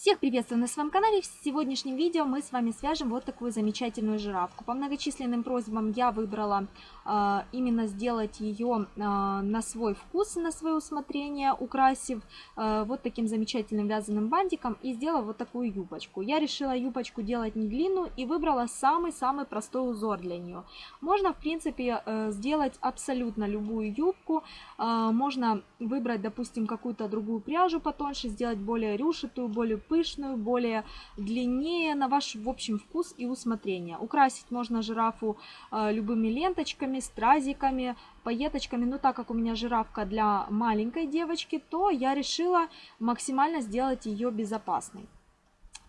Всех приветствую на своем канале. В сегодняшнем видео мы с вами свяжем вот такую замечательную жирафку. По многочисленным просьбам я выбрала э, именно сделать ее э, на свой вкус, на свое усмотрение, украсив э, вот таким замечательным вязаным бантиком и сделала вот такую юбочку. Я решила юбочку делать не длинную и выбрала самый-самый простой узор для нее. Можно, в принципе, э, сделать абсолютно любую юбку. Э, можно выбрать, допустим, какую-то другую пряжу потоньше, сделать более рюшитую, более пышную, более длиннее на ваш, в общем, вкус и усмотрение. Украсить можно жирафу э, любыми ленточками, стразиками, пайеточками. Но так как у меня жирафка для маленькой девочки, то я решила максимально сделать ее безопасной.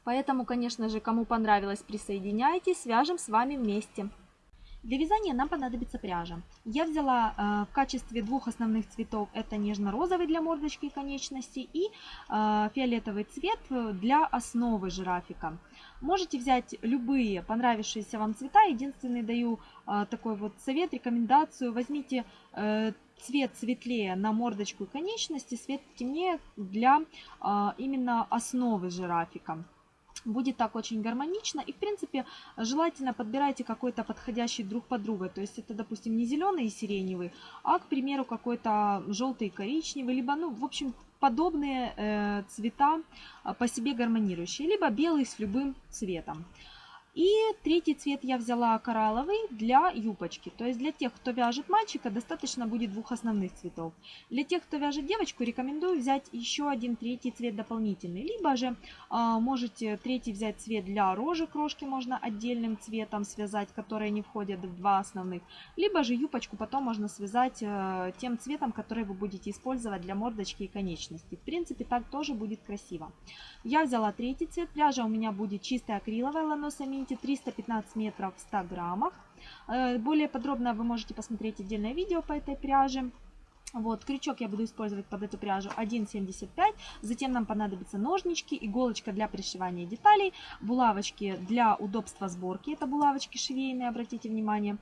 Поэтому, конечно же, кому понравилось, присоединяйтесь, свяжем с вами вместе. Для вязания нам понадобится пряжа. Я взяла э, в качестве двух основных цветов, это нежно-розовый для мордочки и конечностей и э, фиолетовый цвет для основы жирафика. Можете взять любые понравившиеся вам цвета. Единственный даю э, такой вот совет, рекомендацию. Возьмите э, цвет светлее на мордочку и конечности, цвет темнее для э, именно основы жирафика. Будет так очень гармонично. И, в принципе, желательно подбирайте какой-то подходящий друг под друга. То есть это, допустим, не зеленый и сиреневый, а, к примеру, какой-то желтый и коричневый. Либо, ну, в общем, подобные э, цвета э, по себе гармонирующие. Либо белый с любым цветом. И третий цвет я взяла коралловый для юбочки. То есть для тех, кто вяжет мальчика, достаточно будет двух основных цветов. Для тех, кто вяжет девочку, рекомендую взять еще один третий цвет дополнительный. Либо же э, можете третий взять цвет для рожек. Рожки можно отдельным цветом связать, которые не входят в два основных. Либо же юбочку потом можно связать э, тем цветом, который вы будете использовать для мордочки и конечности. В принципе, так тоже будет красиво. Я взяла третий цвет. Пряжа у меня будет чистая акриловая ланосами Infinity 315 метров в 100 граммах. Э, более подробно вы можете посмотреть отдельное видео по этой пряже. Вот, крючок я буду использовать под эту пряжу 1,75. Затем нам понадобятся ножнички, иголочка для пришивания деталей, булавочки для удобства сборки. Это булавочки швейные, обратите внимание.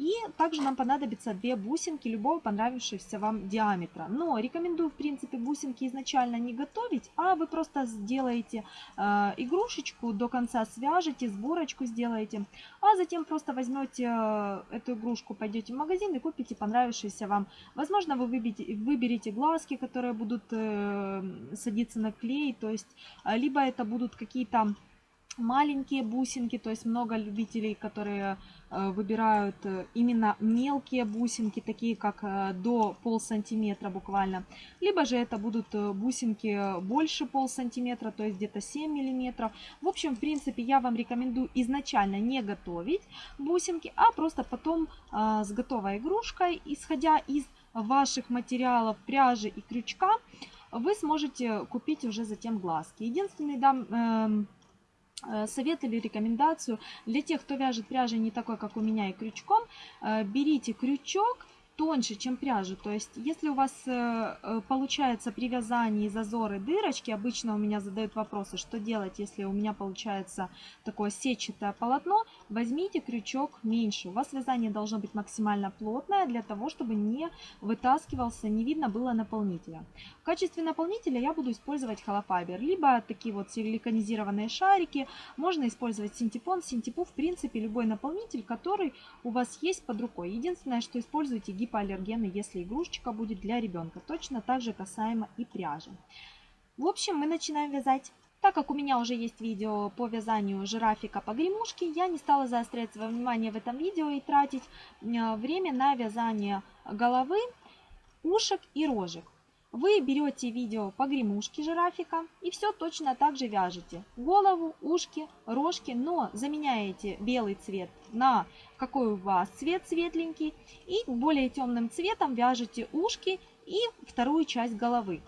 И также нам понадобится две бусинки любого понравившегося вам диаметра. Но рекомендую, в принципе, бусинки изначально не готовить, а вы просто сделаете э, игрушечку, до конца свяжете, сборочку сделаете, а затем просто возьмете э, эту игрушку, пойдете в магазин и купите понравившийся вам. Возможно, вы выберете, выберете глазки, которые будут э, садиться на клей, то есть, э, либо это будут какие-то маленькие бусинки, то есть много любителей, которые э, выбирают э, именно мелкие бусинки, такие как э, до пол сантиметра буквально. Либо же это будут бусинки больше пол сантиметра, то есть где-то 7 миллиметров. В общем, в принципе, я вам рекомендую изначально не готовить бусинки, а просто потом с готовой игрушкой, исходя из ваших материалов пряжи и крючка, вы сможете купить уже затем глазки. Единственный дам эм, совет или рекомендацию для тех, кто вяжет пряжей не такой, как у меня, и крючком, э, берите крючок тоньше, чем пряжу. То есть, если у вас э, э, получается при вязании зазоры, дырочки, обычно у меня задают вопросы, что делать, если у меня получается такое сетчатое полотно, возьмите крючок меньше. У вас вязание должно быть максимально плотное, для того, чтобы не вытаскивался, не видно было наполнителя. В качестве наполнителя я буду использовать холофайбер, либо такие вот силиконизированные шарики, можно использовать синтепон. Синтепу, в принципе, любой наполнитель, который у вас есть под рукой. Единственное, что используйте гип гипоаллергены, если игрушечка будет для ребенка. Точно так же касаемо и пряжи. В общем, мы начинаем вязать. Так как у меня уже есть видео по вязанию жирафика по гремушке, я не стала заострять свое внимание в этом видео и тратить э, время на вязание головы, ушек и рожек. Вы берете видео по гремушке жирафика и все точно так же вяжете. Голову, ушки, рожки, но заменяете белый цвет на какой у вас цвет светленький. И более темным цветом вяжете ушки и вторую часть головы.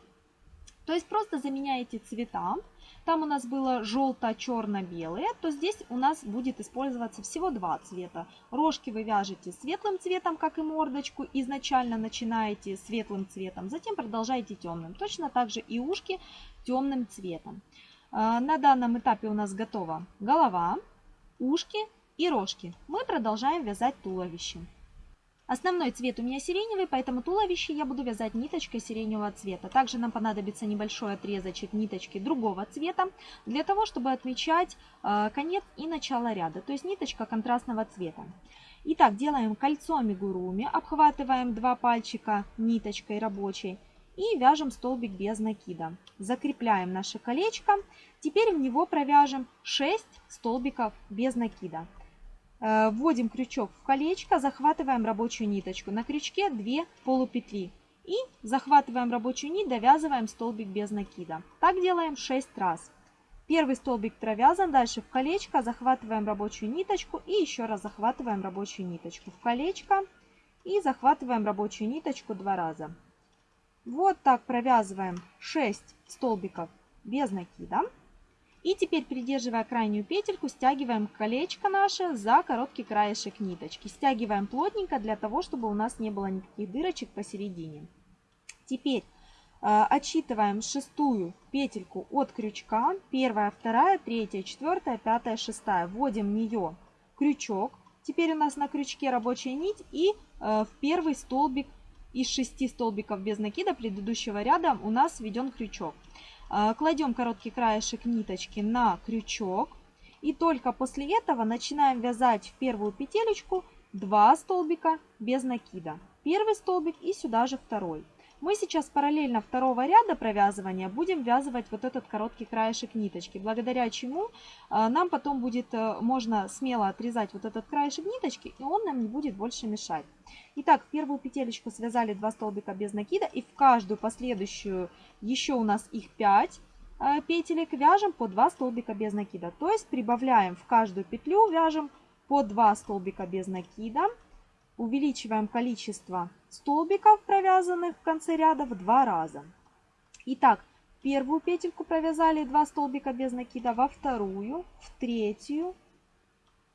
То есть просто заменяете цвета там у нас было желто-черно-белые, то здесь у нас будет использоваться всего два цвета. Рожки вы вяжете светлым цветом, как и мордочку, изначально начинаете светлым цветом, затем продолжаете темным. Точно так же и ушки темным цветом. А, на данном этапе у нас готова голова, ушки и рожки. Мы продолжаем вязать туловище. Основной цвет у меня сиреневый, поэтому туловище я буду вязать ниточкой сиреневого цвета. Также нам понадобится небольшой отрезочек ниточки другого цвета, для того, чтобы отмечать э, конец и начало ряда, то есть ниточка контрастного цвета. Итак, делаем кольцо амигуруми, обхватываем два пальчика ниточкой рабочей и вяжем столбик без накида. Закрепляем наше колечко. Теперь в него провяжем 6 столбиков без накида. Э, вводим крючок в колечко, захватываем рабочую ниточку. На крючке 2 полупетли. И захватываем рабочую нить, довязываем столбик без накида. Так делаем 6 раз. Первый столбик провязан, дальше в колечко, захватываем рабочую ниточку и еще раз захватываем рабочую ниточку в колечко и захватываем рабочую ниточку два раза. Вот так провязываем 6 столбиков без накида. И теперь, придерживая крайнюю петельку, стягиваем колечко наше за короткий краешек ниточки. Стягиваем плотненько для того, чтобы у нас не было никаких дырочек посередине. Теперь э, отсчитываем шестую петельку от крючка. Первая, вторая, третья, четвертая, пятая, шестая. Вводим в нее крючок. Теперь у нас на крючке рабочая нить и э, в первый столбик из шести столбиков без накида предыдущего ряда у нас введен крючок. А, кладем короткий краешек ниточки на крючок. И только после этого начинаем вязать в первую петелечку 2 столбика без накида. Первый столбик и сюда же второй. Мы сейчас параллельно второго ряда провязывания будем вязывать вот этот короткий краешек ниточки, благодаря чему а, нам потом будет, э, можно смело отрезать вот этот краешек ниточки, и он нам не будет больше мешать. Итак, первую петелечку связали 2 столбика без накида, и в каждую последующую еще у нас их 5 э, петелек вяжем по 2 столбика без накида. То есть прибавляем в каждую петлю, вяжем по 2 столбика без накида, увеличиваем количество столбиков, провязанных в конце ряда, в два раза. Итак, первую петельку провязали 2 столбика без накида, во вторую, в третью,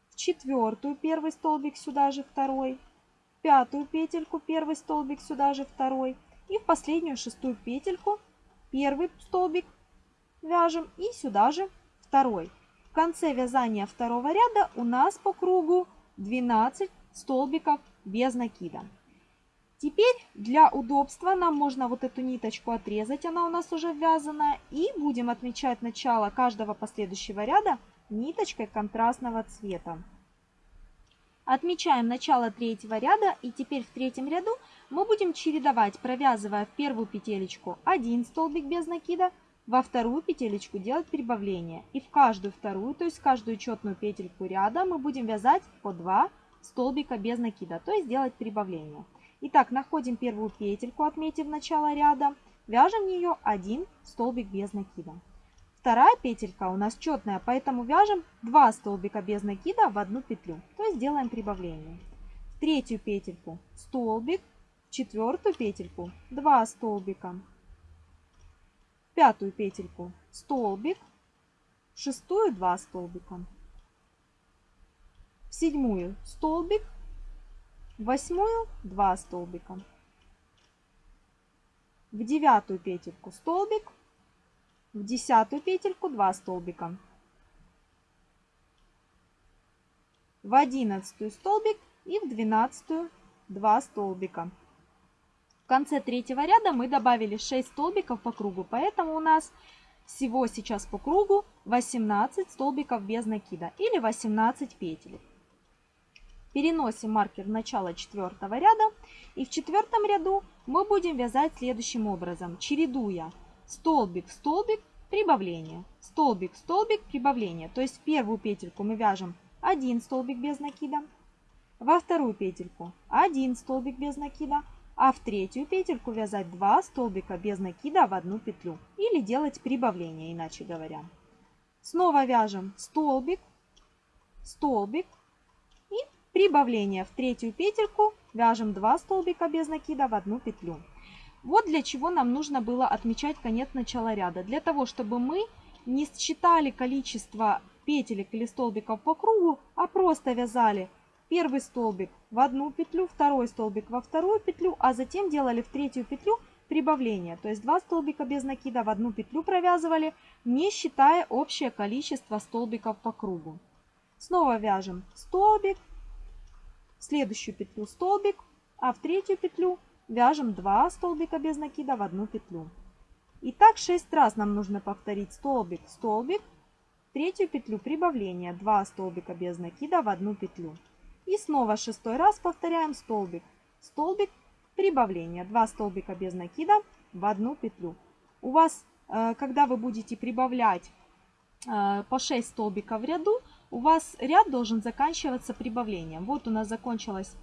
в четвертую первый столбик, сюда же второй, в пятую петельку первый столбик, сюда же второй, и в последнюю шестую петельку первый столбик вяжем и сюда же второй. В конце вязания второго ряда у нас по кругу 12 столбиков без накида. Теперь для удобства нам можно вот эту ниточку отрезать, она у нас уже ввязанная. И будем отмечать начало каждого последующего ряда ниточкой контрастного цвета. Отмечаем начало третьего ряда и теперь в третьем ряду мы будем чередовать, провязывая в первую петелечку один столбик без накида, во вторую петелечку делать прибавление. И в каждую вторую, то есть каждую четную петельку ряда мы будем вязать по 2 столбика без накида, то есть делать прибавление. Итак, находим первую петельку, отметив начало ряда, вяжем в нее один столбик без накида. Вторая петелька у нас четная, поэтому вяжем 2 столбика без накида в одну петлю, то есть делаем прибавление. В третью петельку столбик, в четвертую петельку 2 столбика, в пятую петельку столбик, в шестую 2 столбика, в седьмую столбик, восьмую 2 столбика, в девятую петельку столбик, в десятую петельку 2 столбика, в одиннадцатую столбик и в двенадцатую 2 столбика. В конце третьего ряда мы добавили 6 столбиков по кругу, поэтому у нас всего сейчас по кругу 18 столбиков без накида или 18 петель. Переносим маркер в начало четвертого ряда. И в четвертом ряду мы будем вязать следующим образом, чередуя столбик, столбик, прибавление, столбик, столбик, прибавление. То есть в первую петельку мы вяжем один столбик без накида, во вторую петельку один столбик без накида, а в третью петельку вязать 2 столбика без накида в одну петлю или делать прибавление, иначе говоря. Снова вяжем столбик, столбик, Прибавление в третью петельку вяжем 2 столбика без накида в одну петлю. Вот для чего нам нужно было отмечать конец начала ряда. Для того, чтобы мы не считали количество петелек или столбиков по кругу, а просто вязали первый столбик в одну петлю, второй столбик во вторую петлю, а затем делали в третью петлю прибавление. То есть 2 столбика без накида в одну петлю провязывали, не считая общее количество столбиков по кругу. Снова вяжем столбик, следующую петлю столбик, а в третью петлю вяжем 2 столбика без накида в одну петлю. И так 6 раз нам нужно повторить столбик, столбик, третью петлю прибавления, 2 столбика без накида в одну петлю. И снова шестой раз повторяем столбик, столбик, прибавление, 2 столбика без накида в одну петлю. У вас, э, когда вы будете прибавлять э, по 6 столбиков в ряду, у вас ряд должен заканчиваться прибавлением. Вот у нас закончилось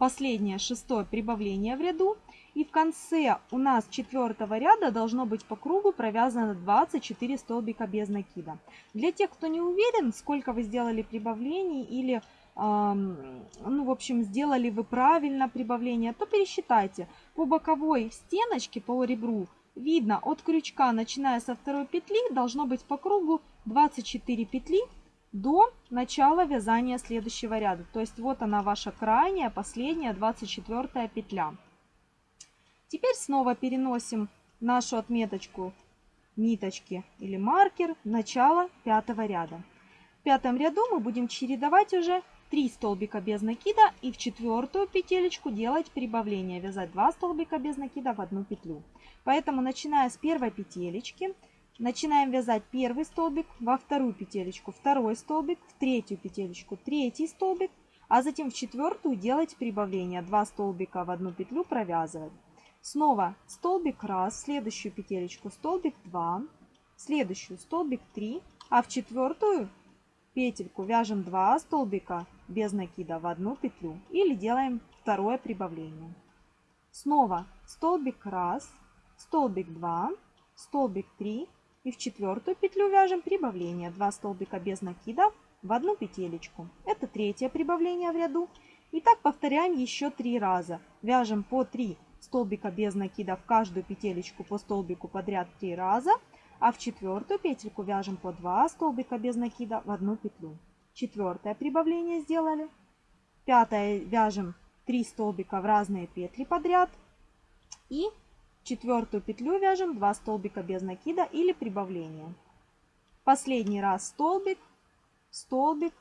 последнее шестое прибавление в ряду. И в конце у нас четвертого ряда должно быть по кругу провязано 24 столбика без накида. Для тех, кто не уверен, сколько вы сделали прибавлений или, эм, ну, в общем, сделали вы правильно прибавление, то пересчитайте. По боковой стеночке, по ребру, видно от крючка, начиная со второй петли, должно быть по кругу 24 петли до начала вязания следующего ряда. То есть вот она ваша крайняя, последняя, 24 петля. Теперь снова переносим нашу отметочку ниточки или маркер начало пятого ряда. В пятом ряду мы будем чередовать уже 3 столбика без накида и в четвертую петелечку делать прибавление, вязать 2 столбика без накида в одну петлю. Поэтому начиная с первой петелечки начинаем вязать первый столбик, во вторую петелечку второй столбик, в третью петелечку третий столбик, а затем в четвертую делать прибавление, 2 столбика в одну петлю провязывать. Снова столбик раз, следующую петелечку столбик 2, следующую столбик 3, а в четвертую петельку вяжем 2 столбика без накида в одну петлю или делаем второе прибавление. Снова столбик раз, столбик 2, столбик 3 и в четвертую петлю вяжем прибавление 2 столбика без накида в одну петелечку. Это третье прибавление в ряду. И так повторяем еще три раза. Вяжем по 3 столбика без накида в каждую петелечку по столбику подряд 3 раза, а в четвертую петельку вяжем по 2 столбика без накида в одну петлю. Четвертое прибавление сделали. Пятое вяжем 3 столбика в разные петли подряд. И четвертую петлю вяжем 2 столбика без накида или прибавления. Последний раз столбик, столбик,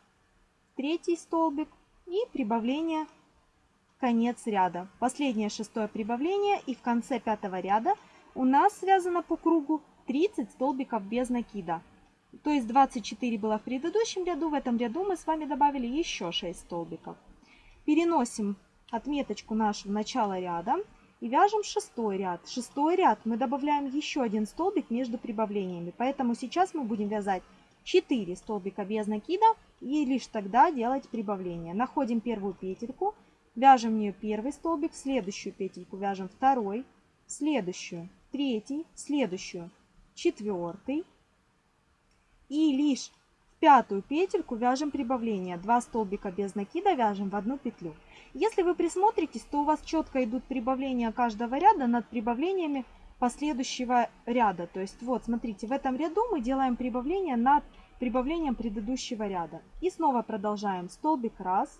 третий столбик и прибавление конец ряда. Последнее шестое прибавление и в конце пятого ряда у нас связано по кругу 30 столбиков без накида. То есть 24 было в предыдущем ряду, в этом ряду мы с вами добавили еще 6 столбиков. Переносим отметочку нашу в начало ряда и вяжем шестой ряд. Шестой ряд мы добавляем еще один столбик между прибавлениями, поэтому сейчас мы будем вязать 4 столбика без накида и лишь тогда делать прибавление. Находим первую петельку, Вяжем в нее первый столбик, следующую петельку вяжем второй, следующую третий, следующую четвертый. И лишь в пятую петельку вяжем прибавление. Два столбика без накида вяжем в одну петлю. Если вы присмотритесь, то у вас четко идут прибавления каждого ряда над прибавлениями последующего ряда. То есть вот, смотрите, в этом ряду мы делаем прибавление над прибавлением предыдущего ряда. И снова продолжаем. Столбик раз,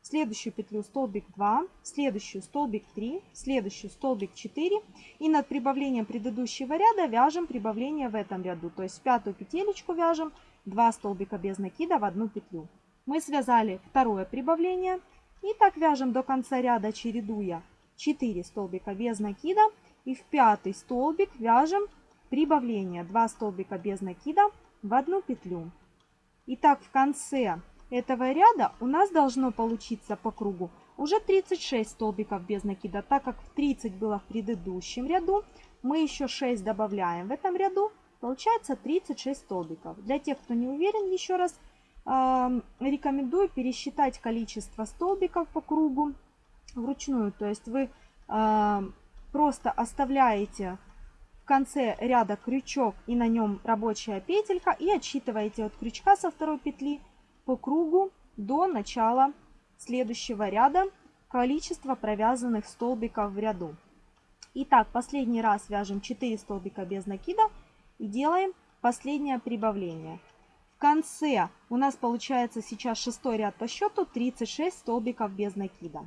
следующую петлю столбик 2, следующую столбик 3, следующую столбик 4 и над прибавлением предыдущего ряда вяжем прибавление в этом ряду. То есть пятую петелечку вяжем 2 столбика без накида в одну петлю. Мы связали второе прибавление и так вяжем до конца ряда, чередуя 4 столбика без накида и в пятый столбик вяжем прибавление 2 столбика без накида в одну петлю. И так в конце этого ряда у нас должно получиться по кругу уже 36 столбиков без накида. Так как 30 было в предыдущем ряду, мы еще 6 добавляем в этом ряду. Получается 36 столбиков. Для тех, кто не уверен, еще раз рекомендую пересчитать количество столбиков по кругу вручную. То есть вы просто оставляете в конце ряда крючок и на нем рабочая петелька и отсчитываете от крючка со второй петли по кругу до начала следующего ряда количество провязанных столбиков в ряду. Итак, последний раз вяжем 4 столбика без накида и делаем последнее прибавление. Конце у нас получается сейчас шестой ряд по счету 36 столбиков без накида.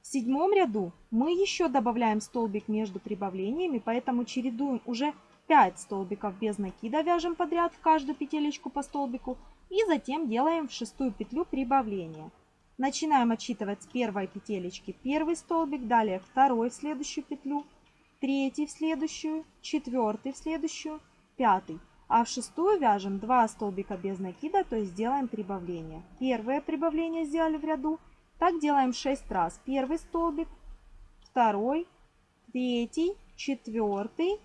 В седьмом ряду мы еще добавляем столбик между прибавлениями, поэтому чередуем уже 5 столбиков без накида, вяжем подряд в каждую петелечку по столбику и затем делаем в шестую петлю прибавление. Начинаем отсчитывать с первой петелечки первый столбик, далее второй в следующую петлю, третий в следующую, четвертый в следующую, пятый. А в шестую вяжем 2 столбика без накида, то есть делаем прибавление. Первое прибавление сделали в ряду. Так делаем 6 раз. Первый столбик, второй, третий, четвертый,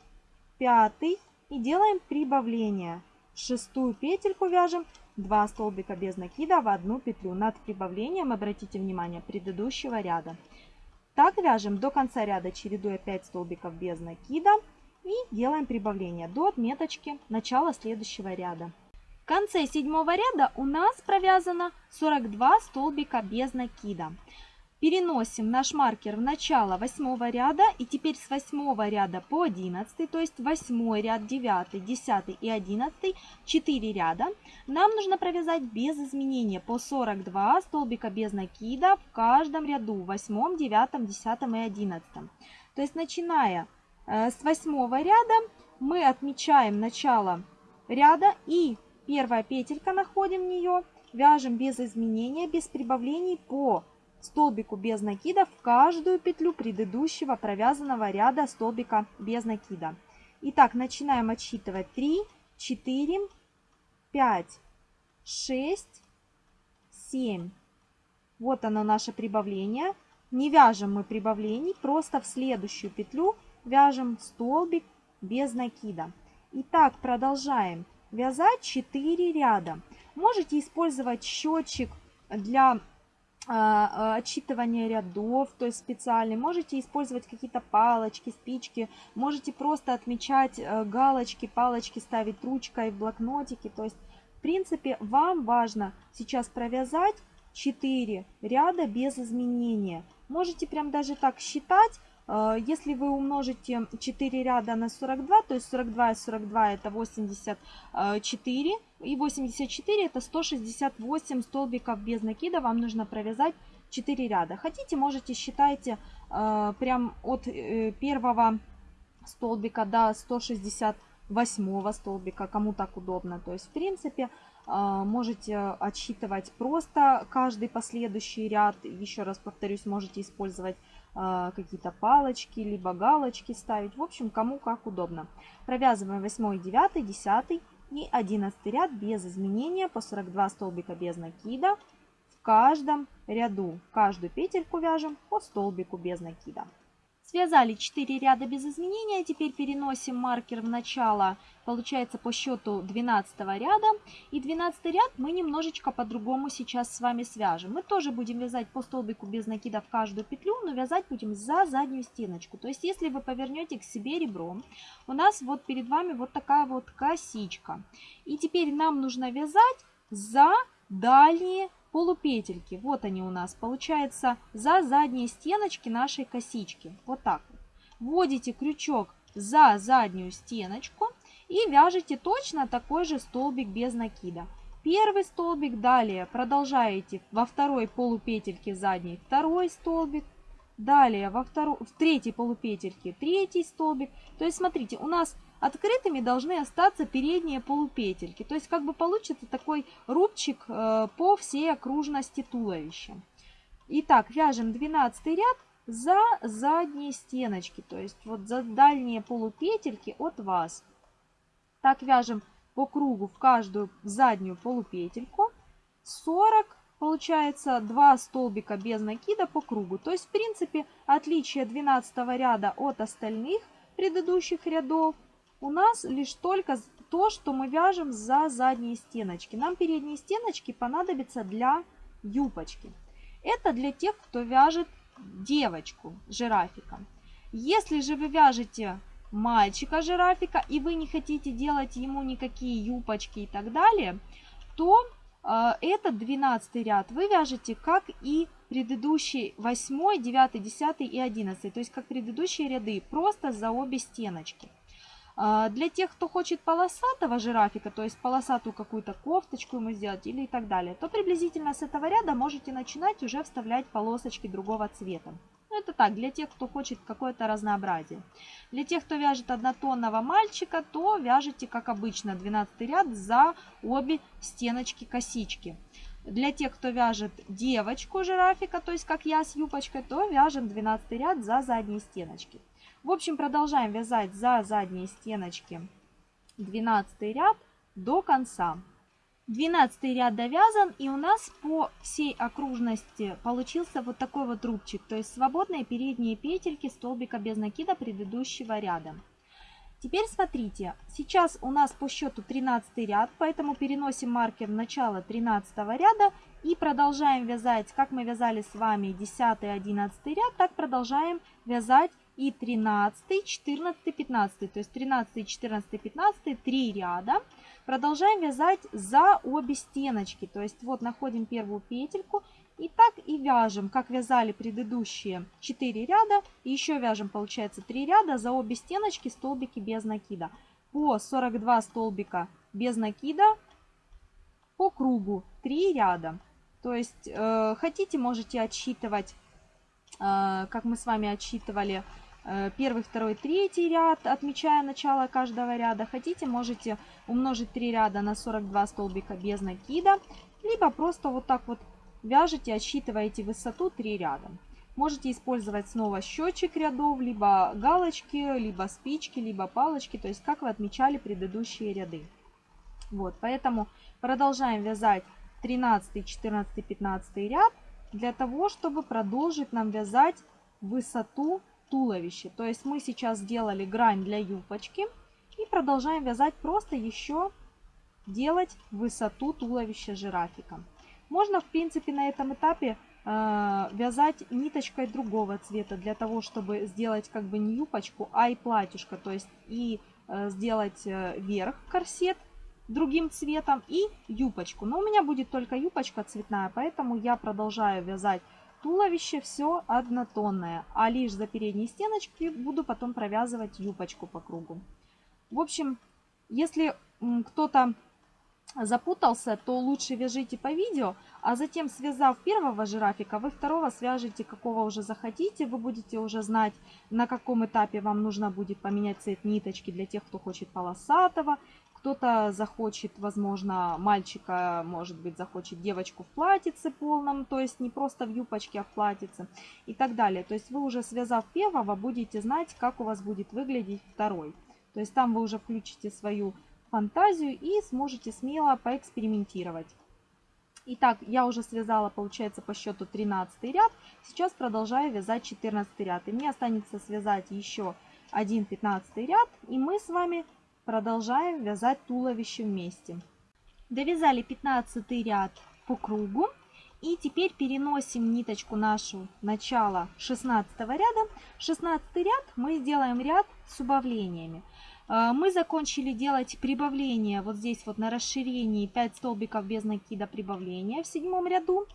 пятый. И делаем прибавление. Шестую петельку вяжем 2 столбика без накида в одну петлю над прибавлением, обратите внимание, предыдущего ряда. Так вяжем до конца ряда, чередуя 5 столбиков без накида и делаем прибавление до отметочки начала следующего ряда. В конце седьмого ряда у нас провязано 42 столбика без накида. Переносим наш маркер в начало восьмого ряда и теперь с восьмого ряда по 11, то есть восьмой ряд, 9, 10 и 11, 4 ряда. Нам нужно провязать без изменения по 42 столбика без накида в каждом ряду, в 8, 9, 10 и 11. То есть начиная с восьмого ряда мы отмечаем начало ряда и первая петелька находим нее, вяжем без изменения, без прибавлений по столбику без накида в каждую петлю предыдущего провязанного ряда столбика без накида. Итак, начинаем отсчитывать 3, 4, 5, 6, 7. Вот оно наше прибавление. Не вяжем мы прибавлений, просто в следующую петлю вяжем столбик без накида. Итак, продолжаем вязать 4 ряда. Можете использовать счетчик для а, а, отчитывание рядов, то есть специальный. Можете использовать какие-то палочки, спички. Можете просто отмечать э, галочки, палочки ставить ручкой в блокнотике. То есть, в принципе, вам важно сейчас провязать 4 ряда без изменения. Можете прям даже так считать, если вы умножите 4 ряда на 42, то есть 42 и 42 это 84, и 84 это 168 столбиков без накида вам нужно провязать 4 ряда. Хотите, можете считайте э, прям от э, первого столбика до 168 столбика, кому так удобно. То есть, в принципе, можете отсчитывать просто каждый последующий ряд. Еще раз повторюсь, можете использовать а, какие-то палочки, либо галочки ставить. В общем, кому как удобно. Провязываем 8, 9, 10 и 11 ряд без изменения по 42 столбика без накида в каждом ряду. Каждую петельку вяжем по столбику без накида. Связали 4 ряда без изменения, теперь переносим маркер в начало, получается по счету 12 ряда. И 12 ряд мы немножечко по-другому сейчас с вами свяжем. Мы тоже будем вязать по столбику без накида в каждую петлю, но вязать будем за заднюю стеночку. То есть если вы повернете к себе ребром, у нас вот перед вами вот такая вот косичка. И теперь нам нужно вязать за дальние полупетельки. Вот они у нас. Получается за задние стеночки нашей косички. Вот так. Вводите крючок за заднюю стеночку и вяжете точно такой же столбик без накида. Первый столбик, далее продолжаете во второй полупетельке задней второй столбик, далее во второй, в третьей полупетельке третий столбик. То есть смотрите, у нас Открытыми должны остаться передние полупетельки. То есть как бы получится такой рубчик э, по всей окружности туловища. Итак, вяжем 12 ряд за задние стеночки, то есть вот за дальние полупетельки от вас. Так вяжем по кругу в каждую заднюю полупетельку. 40 получается 2 столбика без накида по кругу. То есть в принципе отличие 12 ряда от остальных предыдущих рядов у нас лишь только то, что мы вяжем за задние стеночки. Нам передние стеночки понадобятся для юбочки. Это для тех, кто вяжет девочку жирафика. Если же вы вяжете мальчика жирафика и вы не хотите делать ему никакие юбочки и так далее, то э, этот 12 ряд вы вяжете как и предыдущий 8, 9, 10 и 11, то есть как предыдущие ряды, просто за обе стеночки. А, для тех, кто хочет полосатого жирафика, то есть полосатую какую-то кофточку ему сделать или и так далее, то приблизительно с этого ряда можете начинать уже вставлять полосочки другого цвета. Ну, это так, для тех, кто хочет какое-то разнообразие. Для тех, кто вяжет однотонного мальчика, то вяжете, как обычно, 12 ряд за обе стеночки косички. Для тех, кто вяжет девочку жирафика, то есть как я с юбочкой, то вяжем 12 ряд за задние стеночки. В общем, продолжаем вязать за задние стеночки 12 ряд до конца. 12 ряд довязан и у нас по всей окружности получился вот такой вот рубчик, то есть свободные передние петельки столбика без накида предыдущего ряда. Теперь смотрите, сейчас у нас по счету 13 ряд, поэтому переносим маркер в начало 13 ряда и продолжаем вязать, как мы вязали с вами 10 11 ряд, так продолжаем вязать и 13, 14, 15, то есть 13, 14, 15, 3 ряда. Продолжаем вязать за обе стеночки, то есть вот находим первую петельку и так и вяжем, как вязали предыдущие 4 ряда. И еще вяжем, получается, 3 ряда за обе стеночки столбики без накида. По 42 столбика без накида по кругу 3 ряда. То есть э, хотите, можете отсчитывать, э, как мы с вами отсчитывали, первый, второй, третий ряд, отмечая начало каждого ряда. Хотите, можете умножить 3 ряда на 42 столбика без накида, либо просто вот так вот Вяжете, отсчитываете высоту 3 ряда. Можете использовать снова счетчик рядов, либо галочки, либо спички, либо палочки, то есть как вы отмечали предыдущие ряды. Вот, поэтому продолжаем вязать 13, 14, 15 ряд для того, чтобы продолжить нам вязать высоту туловища. То есть мы сейчас сделали грань для юбочки и продолжаем вязать просто еще делать высоту туловища жирафика. Можно, в принципе, на этом этапе э, вязать ниточкой другого цвета для того, чтобы сделать как бы не юбочку, а и платьюшко. То есть и э, сделать э, верх корсет другим цветом и юбочку. Но у меня будет только юбочка цветная, поэтому я продолжаю вязать туловище все однотонное. А лишь за передние стеночки буду потом провязывать юбочку по кругу. В общем, если кто-то запутался, то лучше вяжите по видео, а затем, связав первого жирафика, вы второго свяжете, какого уже захотите. Вы будете уже знать, на каком этапе вам нужно будет поменять цвет ниточки для тех, кто хочет полосатого. Кто-то захочет, возможно, мальчика, может быть, захочет девочку в платьице полном, то есть не просто в юбочке, а в платьице и так далее. То есть вы уже связав первого, будете знать, как у вас будет выглядеть второй. То есть там вы уже включите свою фантазию и сможете смело поэкспериментировать. Итак, я уже связала, получается, по счету 13 ряд. Сейчас продолжаю вязать 14 ряд. И мне останется связать еще один 15 ряд. И мы с вами продолжаем вязать туловище вместе. Довязали 15 ряд по кругу. И теперь переносим ниточку нашу начала 16 ряда. 16 ряд мы сделаем ряд с убавлениями. А, мы закончили делать прибавление вот здесь вот на расширении 5 столбиков без накида прибавления в седьмом ряду,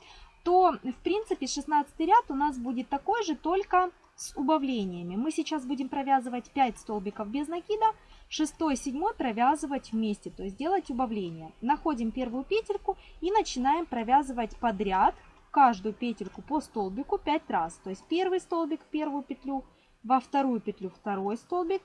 то в принципе 16 ряд у нас будет такой же, только с убавлениями. Мы сейчас будем провязывать 5 столбиков без накида, 6 и 7 провязывать вместе, то есть делать убавление. Находим первую петельку и начинаем провязывать подряд каждую петельку по столбику 5 раз. То есть первый столбик в первую петлю, во вторую петлю второй столбик,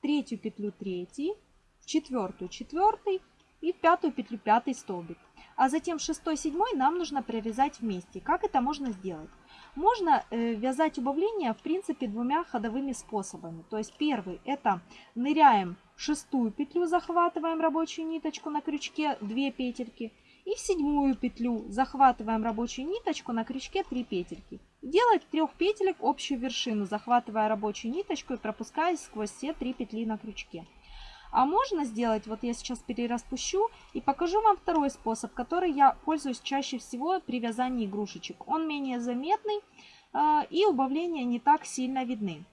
третью петлю третий, в четвертую четвертый и в пятую петлю пятый столбик. А затем шестой, седьмой нам нужно провязать вместе. Как это можно сделать? Можно э, вязать убавления в принципе двумя ходовыми способами. То есть первый это ныряем шестую петлю, захватываем рабочую ниточку на крючке 2 петельки. И в седьмую петлю захватываем рабочую ниточку на крючке 3 петельки. Делать трех петелек общую вершину, захватывая рабочую ниточку и пропуская сквозь все три петли на крючке. А можно сделать, вот я сейчас перераспущу и покажу вам второй способ, который я пользуюсь чаще всего при вязании игрушечек. Он менее заметный а, и убавления не так сильно видны.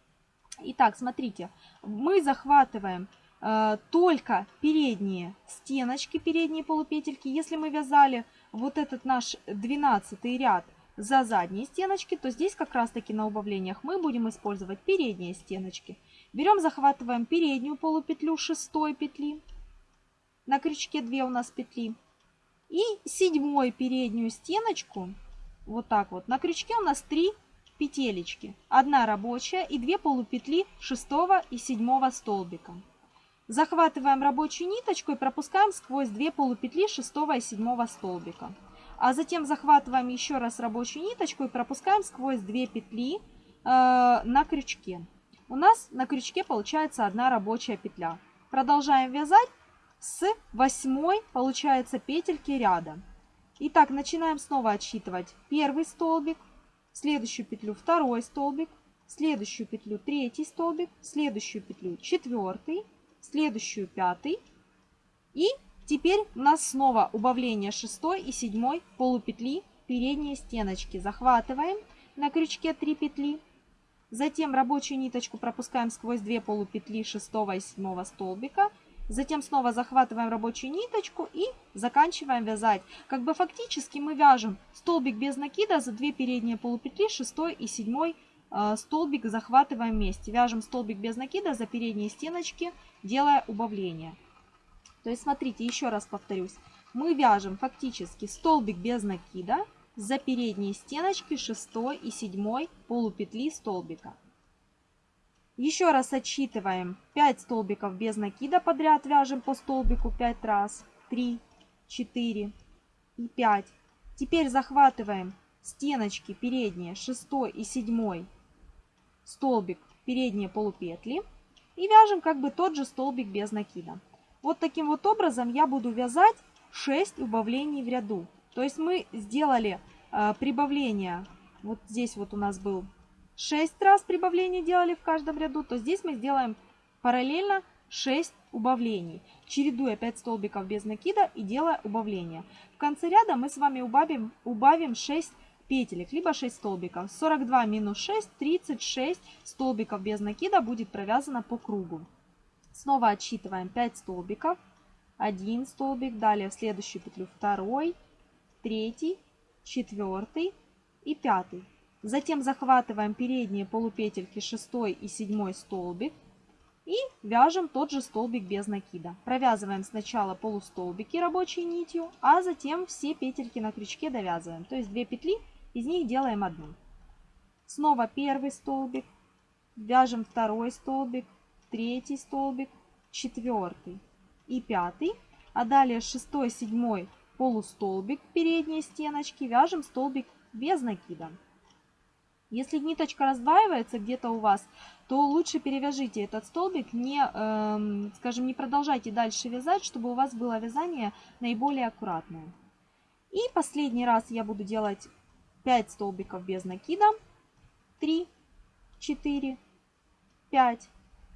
Итак, смотрите, мы захватываем Э, только передние стеночки, передние полупетельки. Если мы вязали вот этот наш 12 ряд за задние стеночки, то здесь как раз таки на убавлениях мы будем использовать передние стеночки. Берем, захватываем переднюю полупетлю шестой петли. На крючке 2 у нас петли. И седьмой переднюю стеночку, вот так вот, на крючке у нас 3 петелечки. Одна рабочая и 2 полупетли шестого и седьмого столбика. Захватываем рабочую ниточку и пропускаем сквозь две полупетли шестого и седьмого столбика. а затем захватываем еще раз рабочую ниточку и пропускаем сквозь 2 петли э, на крючке. У нас на крючке получается одна рабочая петля. Продолжаем вязать с 8 получается петельки ряда. Итак, начинаем снова отсчитывать первый столбик, следующую петлю второй столбик, следующую петлю третий столбик, следующую петлю четвертый, следующую пятый. И теперь у нас снова убавление шестой и седьмой полупетли передние стеночки. Захватываем на крючке 3 петли. Затем рабочую ниточку пропускаем сквозь 2 полупетли 6 и 7 столбика. Затем снова захватываем рабочую ниточку и заканчиваем вязать. Как бы фактически мы вяжем столбик без накида за 2 передние полупетли 6 и 7 э, столбик захватываем вместе. Вяжем столбик без накида за передние стеночки, делая убавление. То есть смотрите, еще раз повторюсь. Мы вяжем фактически столбик без накида за передние стеночки 6 и 7 полупетли столбика. Еще раз отсчитываем 5 столбиков без накида подряд, вяжем по столбику 5 раз. 3, 4 и 5. Теперь захватываем стеночки передние 6 и 7 столбик передние полупетли и вяжем как бы тот же столбик без накида. Вот таким вот образом я буду вязать 6 убавлений в ряду. То есть мы сделали э, прибавление, вот здесь вот у нас был 6 раз прибавления делали в каждом ряду, то здесь мы сделаем параллельно 6 убавлений, чередуя 5 столбиков без накида и делая убавление. В конце ряда мы с вами убавим, убавим 6 петелек, либо 6 столбиков. 42 минус 6, 36 столбиков без накида будет провязано по кругу. Снова отсчитываем 5 столбиков. 1 столбик, далее в следующую петлю 2, 3, 4 и 5. Затем захватываем передние полупетельки 6 и 7 столбик и вяжем тот же столбик без накида. Провязываем сначала полустолбики рабочей нитью, а затем все петельки на крючке довязываем. То есть 2 петли, из них делаем одну. Снова первый столбик, вяжем второй столбик, третий столбик, четвертый и пятый. А далее шестой, седьмой полустолбик передней стеночки, вяжем столбик без накида. Если ниточка раздваивается где-то у вас, то лучше перевяжите этот столбик, не, э, скажем, не продолжайте дальше вязать, чтобы у вас было вязание наиболее аккуратное. И последний раз я буду делать 5 столбиков без накида, 3, 4, 5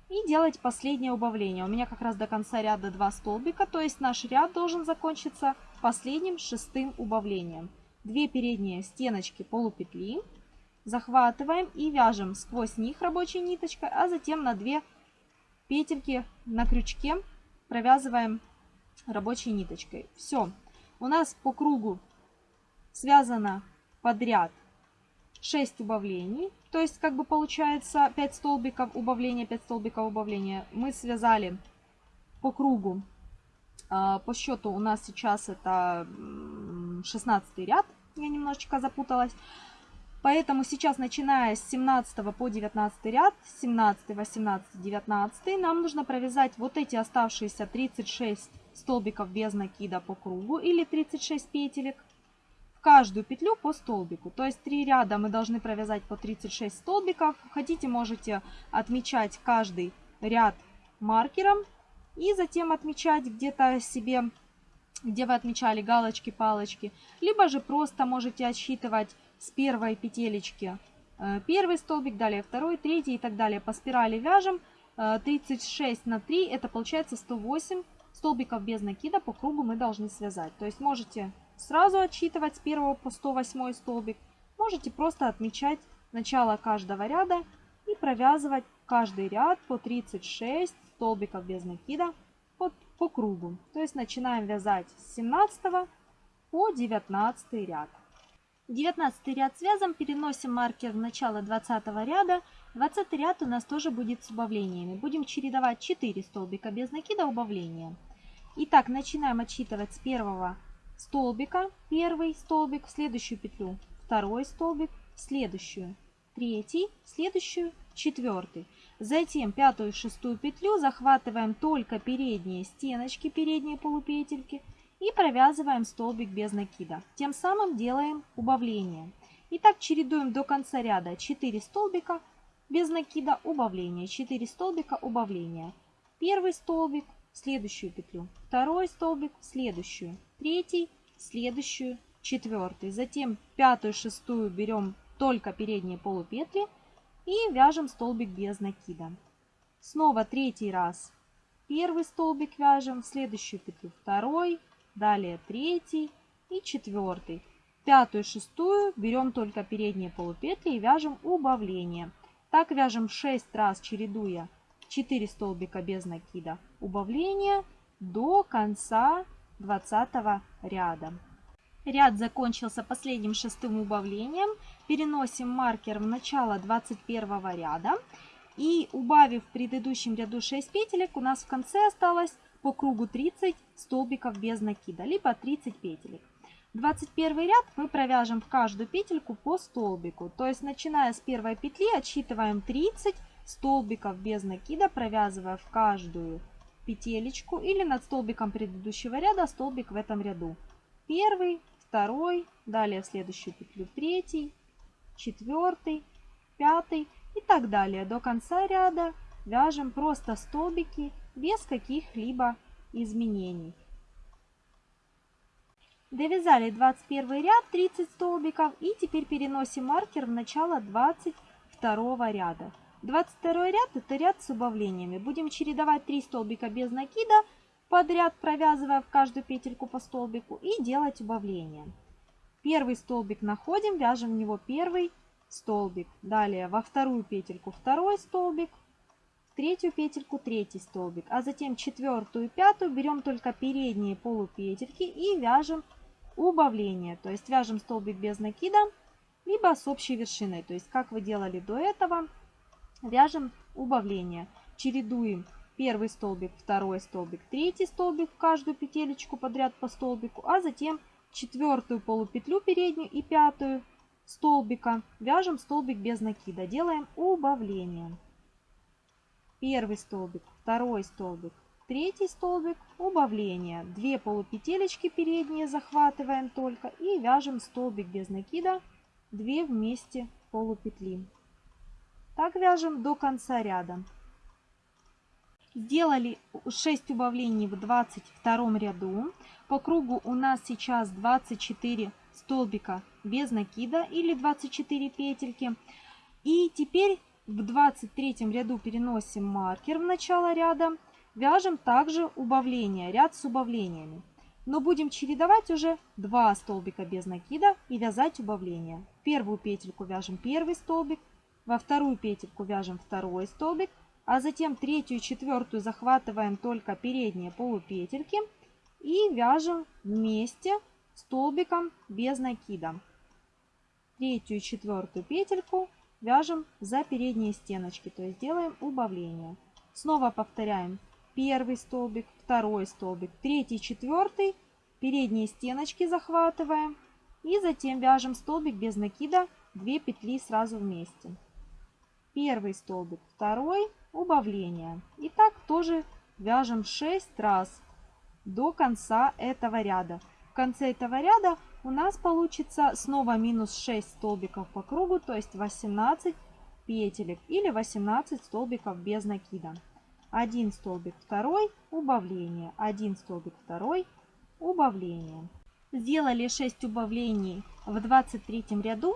и делать последнее убавление. У меня как раз до конца ряда 2 столбика, то есть наш ряд должен закончиться последним шестым убавлением. 2 передние стеночки полупетли захватываем и вяжем сквозь них рабочей ниточкой, а затем на 2 петельки на крючке провязываем рабочей ниточкой. Все, у нас по кругу связано подряд 6 убавлений, то есть как бы получается 5 столбиков убавления, 5 столбиков убавления. Мы связали по кругу, по счету у нас сейчас это 16 ряд, я немножечко запуталась. Поэтому сейчас, начиная с 17 по 19 ряд, 17, 18, 19, нам нужно провязать вот эти оставшиеся 36 столбиков без накида по кругу или 36 петелек в каждую петлю по столбику. То есть 3 ряда мы должны провязать по 36 столбиков. Хотите, можете отмечать каждый ряд маркером и затем отмечать где-то себе, где вы отмечали галочки, палочки. Либо же просто можете отсчитывать с первой петелечки э, первый столбик, далее второй, третий и так далее. По спирали вяжем 36 э, на 3, это получается 108 столбиков без накида по кругу мы должны связать. То есть можете сразу отсчитывать с 1 по 108 столбик, можете просто отмечать начало каждого ряда и провязывать каждый ряд по 36 столбиков без накида по, по кругу. То есть начинаем вязать с 17 по 19 ряд. 19 ряд связом переносим маркер в начало 20 ряда. 20 ряд у нас тоже будет с убавлениями. Будем чередовать 4 столбика без накида убавления. Итак, начинаем отсчитывать с первого столбика. Первый столбик, в следующую петлю второй столбик, в следующую третий, в следующую четвертый. Затем пятую и шестую петлю захватываем только передние стеночки, передние полупетельки и провязываем столбик без накида. Тем самым делаем убавление. Итак, чередуем до конца ряда 4 столбика без накида, убавление, 4 столбика, убавление. Первый столбик, следующую петлю, второй столбик, следующую, третий, следующую, четвертый. Затем пятую, шестую берем только передние полупетли и вяжем столбик без накида. Снова третий раз первый столбик вяжем, в следующую петлю второй, далее третий и четвертый. Пятую, шестую берем только передние полупетли и вяжем убавление. Так вяжем 6 раз, чередуя 4 столбика без накида убавления до конца 20 ряда. Ряд закончился последним шестым убавлением. Переносим маркер в начало 21 ряда. И убавив в предыдущем ряду 6 петелек, у нас в конце осталось по кругу 30 столбиков без накида, либо 30 петелек. 21 ряд мы провяжем в каждую петельку по столбику. То есть начиная с первой петли отсчитываем 30 столбиков без накида, провязывая в каждую петелечку или над столбиком предыдущего ряда столбик в этом ряду. Первый, второй, далее в следующую петлю третий, четвертый, пятый и так далее. До конца ряда вяжем просто столбики без каких-либо изменений. Довязали 21 ряд 30 столбиков и теперь переносим маркер в начало 22 ряда. 22 ряд это ряд с убавлениями. Будем чередовать 3 столбика без накида подряд, провязывая в каждую петельку по столбику и делать убавление. Первый столбик находим, вяжем в него первый столбик. Далее во вторую петельку второй столбик, в третью петельку третий столбик, а затем четвертую и пятую берем только передние полупетельки и вяжем убавление. То есть вяжем столбик без накида, либо с общей вершиной. То есть как вы делали до этого, вяжем убавление. Чередуем первый столбик, второй столбик, третий столбик в каждую петелечку подряд по столбику, а затем четвертую полупетлю переднюю и пятую столбика вяжем столбик без накида. Делаем убавление. Первый столбик, второй столбик, Третий столбик убавление. Две полупетелечки передние захватываем только и вяжем столбик без накида, 2 вместе полупетли. Так вяжем до конца ряда. Сделали 6 убавлений в 22 ряду. По кругу у нас сейчас 24 столбика без накида или 24 петельки. И теперь в 23 ряду переносим маркер в начало ряда Вяжем также убавление, ряд с убавлениями. Но будем чередовать уже два столбика без накида и вязать убавление. В первую петельку вяжем первый столбик, во вторую петельку вяжем второй столбик, а затем третью и четвертую захватываем только передние полупетельки и вяжем вместе столбиком без накида. Третью и четвертую петельку вяжем за передние стеночки, то есть делаем убавление. Снова повторяем первый столбик, второй столбик, третий, четвертый, передние стеночки захватываем и затем вяжем столбик без накида 2 петли сразу вместе. Первый столбик, второй, убавление. И так тоже вяжем 6 раз до конца этого ряда. В конце этого ряда у нас получится снова минус 6 столбиков по кругу, то есть 18 петелек или 18 столбиков без накида. 1 столбик второй, убавление, 1 столбик второй, убавление. Сделали 6 убавлений в 23 ряду.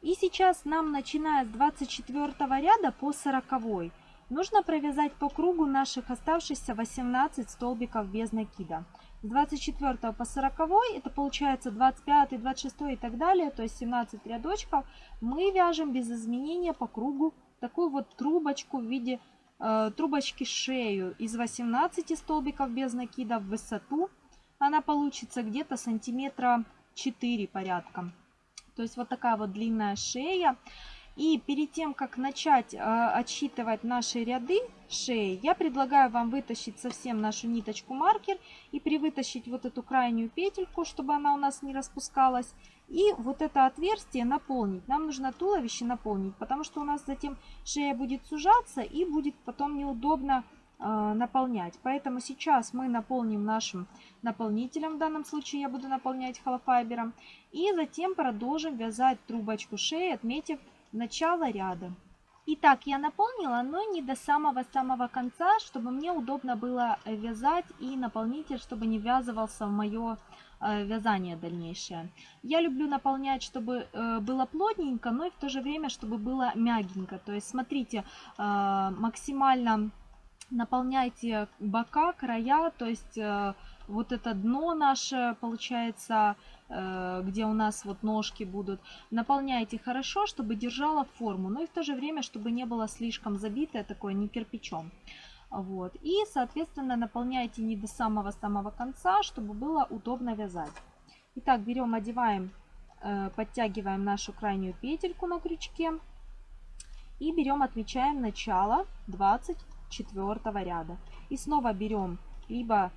И сейчас нам, начиная с 24 ряда по 40, нужно провязать по кругу наших оставшихся 18 столбиков без накида. С 24 по 40 это получается 25, 26 и так далее, то есть 17 рядочков, мы вяжем без изменения по кругу такую вот трубочку в виде Э, трубочки шею из 18 столбиков без накида в высоту. Она получится где-то сантиметра 4 порядка. То есть вот такая вот длинная шея. И перед тем, как начать э, отсчитывать наши ряды шеи, я предлагаю вам вытащить совсем нашу ниточку маркер и привытащить вот эту крайнюю петельку, чтобы она у нас не распускалась. И вот это отверстие наполнить. Нам нужно туловище наполнить, потому что у нас затем шея будет сужаться и будет потом неудобно э, наполнять. Поэтому сейчас мы наполним нашим наполнителем, в данном случае я буду наполнять холофайбером, и затем продолжим вязать трубочку шеи, отметив начало ряда. Итак, я наполнила, но не до самого-самого конца, чтобы мне удобно было вязать и наполнитель, чтобы не ввязывался в мое э, вязание дальнейшее. Я люблю наполнять, чтобы э, было плотненько, но и в то же время, чтобы было мягенько. То есть, смотрите, э, максимально наполняйте бока, края, то есть вот это дно наше, получается, Э, где у нас вот ножки будут. Наполняйте хорошо, чтобы держала форму, но и в то же время, чтобы не было слишком забитое такое, не кирпичом. Вот. И, соответственно, наполняйте не до самого-самого конца, чтобы было удобно вязать. Итак, берем, одеваем, э, подтягиваем нашу крайнюю петельку на крючке. И берем, отмечаем начало 24 ряда. И снова берем, либо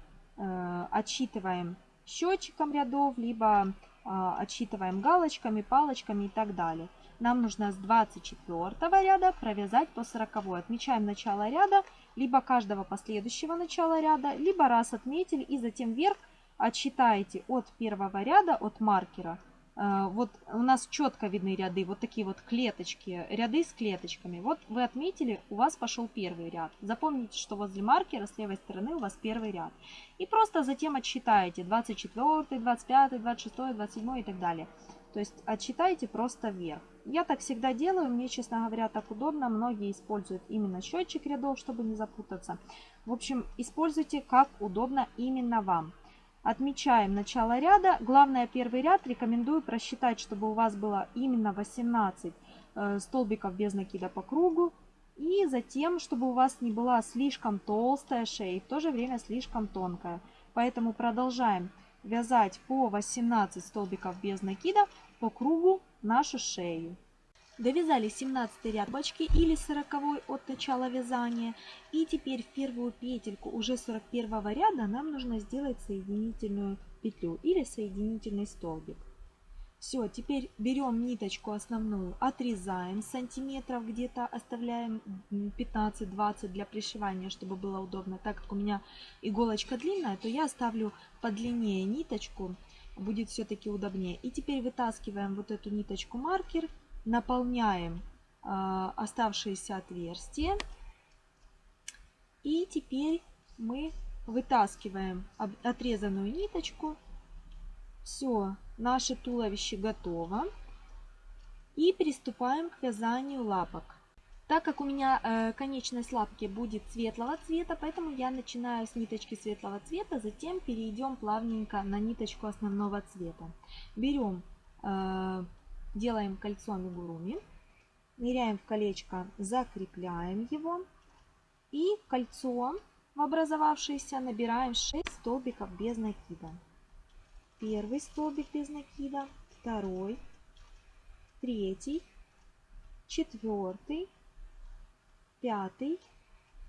отсчитываем счетчиком рядов, либо а, отсчитываем галочками, палочками и так далее. Нам нужно с 24 ряда провязать по 40. Отмечаем начало ряда, либо каждого последующего начала ряда, либо раз отметили и затем вверх отсчитаете от первого ряда, от маркера вот у нас четко видны ряды, вот такие вот клеточки, ряды с клеточками. Вот вы отметили, у вас пошел первый ряд. Запомните, что возле маркера с левой стороны у вас первый ряд. И просто затем отсчитаете 24, 25, 26, 27 и так далее. То есть отсчитайте просто вверх. Я так всегда делаю, мне, честно говоря, так удобно. Многие используют именно счетчик рядов, чтобы не запутаться. В общем, используйте как удобно именно вам. Отмечаем начало ряда. Главное, первый ряд рекомендую просчитать, чтобы у вас было именно 18 э, столбиков без накида по кругу. И затем, чтобы у вас не была слишком толстая шея и в то же время слишком тонкая. Поэтому продолжаем вязать по 18 столбиков без накида по кругу нашу шею. Довязали 17 ряд бочки или 40 от начала вязания. И теперь в первую петельку уже 41 ряда нам нужно сделать соединительную петлю или соединительный столбик. Все, теперь берем ниточку основную, отрезаем сантиметров где-то, оставляем 15-20 для пришивания, чтобы было удобно. Так как у меня иголочка длинная, то я оставлю подлиннее ниточку, будет все-таки удобнее. И теперь вытаскиваем вот эту ниточку маркер наполняем э, оставшиеся отверстия. И теперь мы вытаскиваем отрезанную ниточку. Все, наше туловище готово. И приступаем к вязанию лапок. Так как у меня э, конечность лапки будет светлого цвета, поэтому я начинаю с ниточки светлого цвета, затем перейдем плавненько на ниточку основного цвета. Берем э, делаем кольцо амигуруми, ныряем в колечко, закрепляем его и кольцо в образовавшееся набираем 6 столбиков без накида. Первый столбик без накида, второй, третий, четвертый, пятый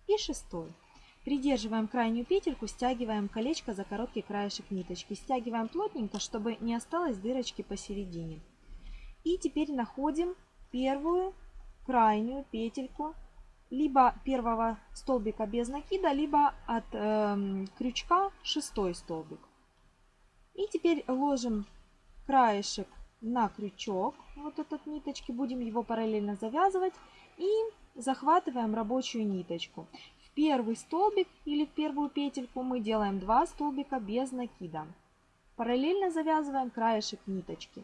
и шестой. Придерживаем крайнюю петельку, стягиваем колечко за короткий краешек ниточки. Стягиваем плотненько, чтобы не осталось дырочки посередине. И теперь находим первую крайнюю петельку либо первого столбика без накида, либо от э, крючка шестой столбик. И теперь ложим краешек на крючок, вот этот ниточки, будем его параллельно завязывать и захватываем рабочую ниточку. В первый столбик или в первую петельку мы делаем 2 столбика без накида. Параллельно завязываем краешек ниточки.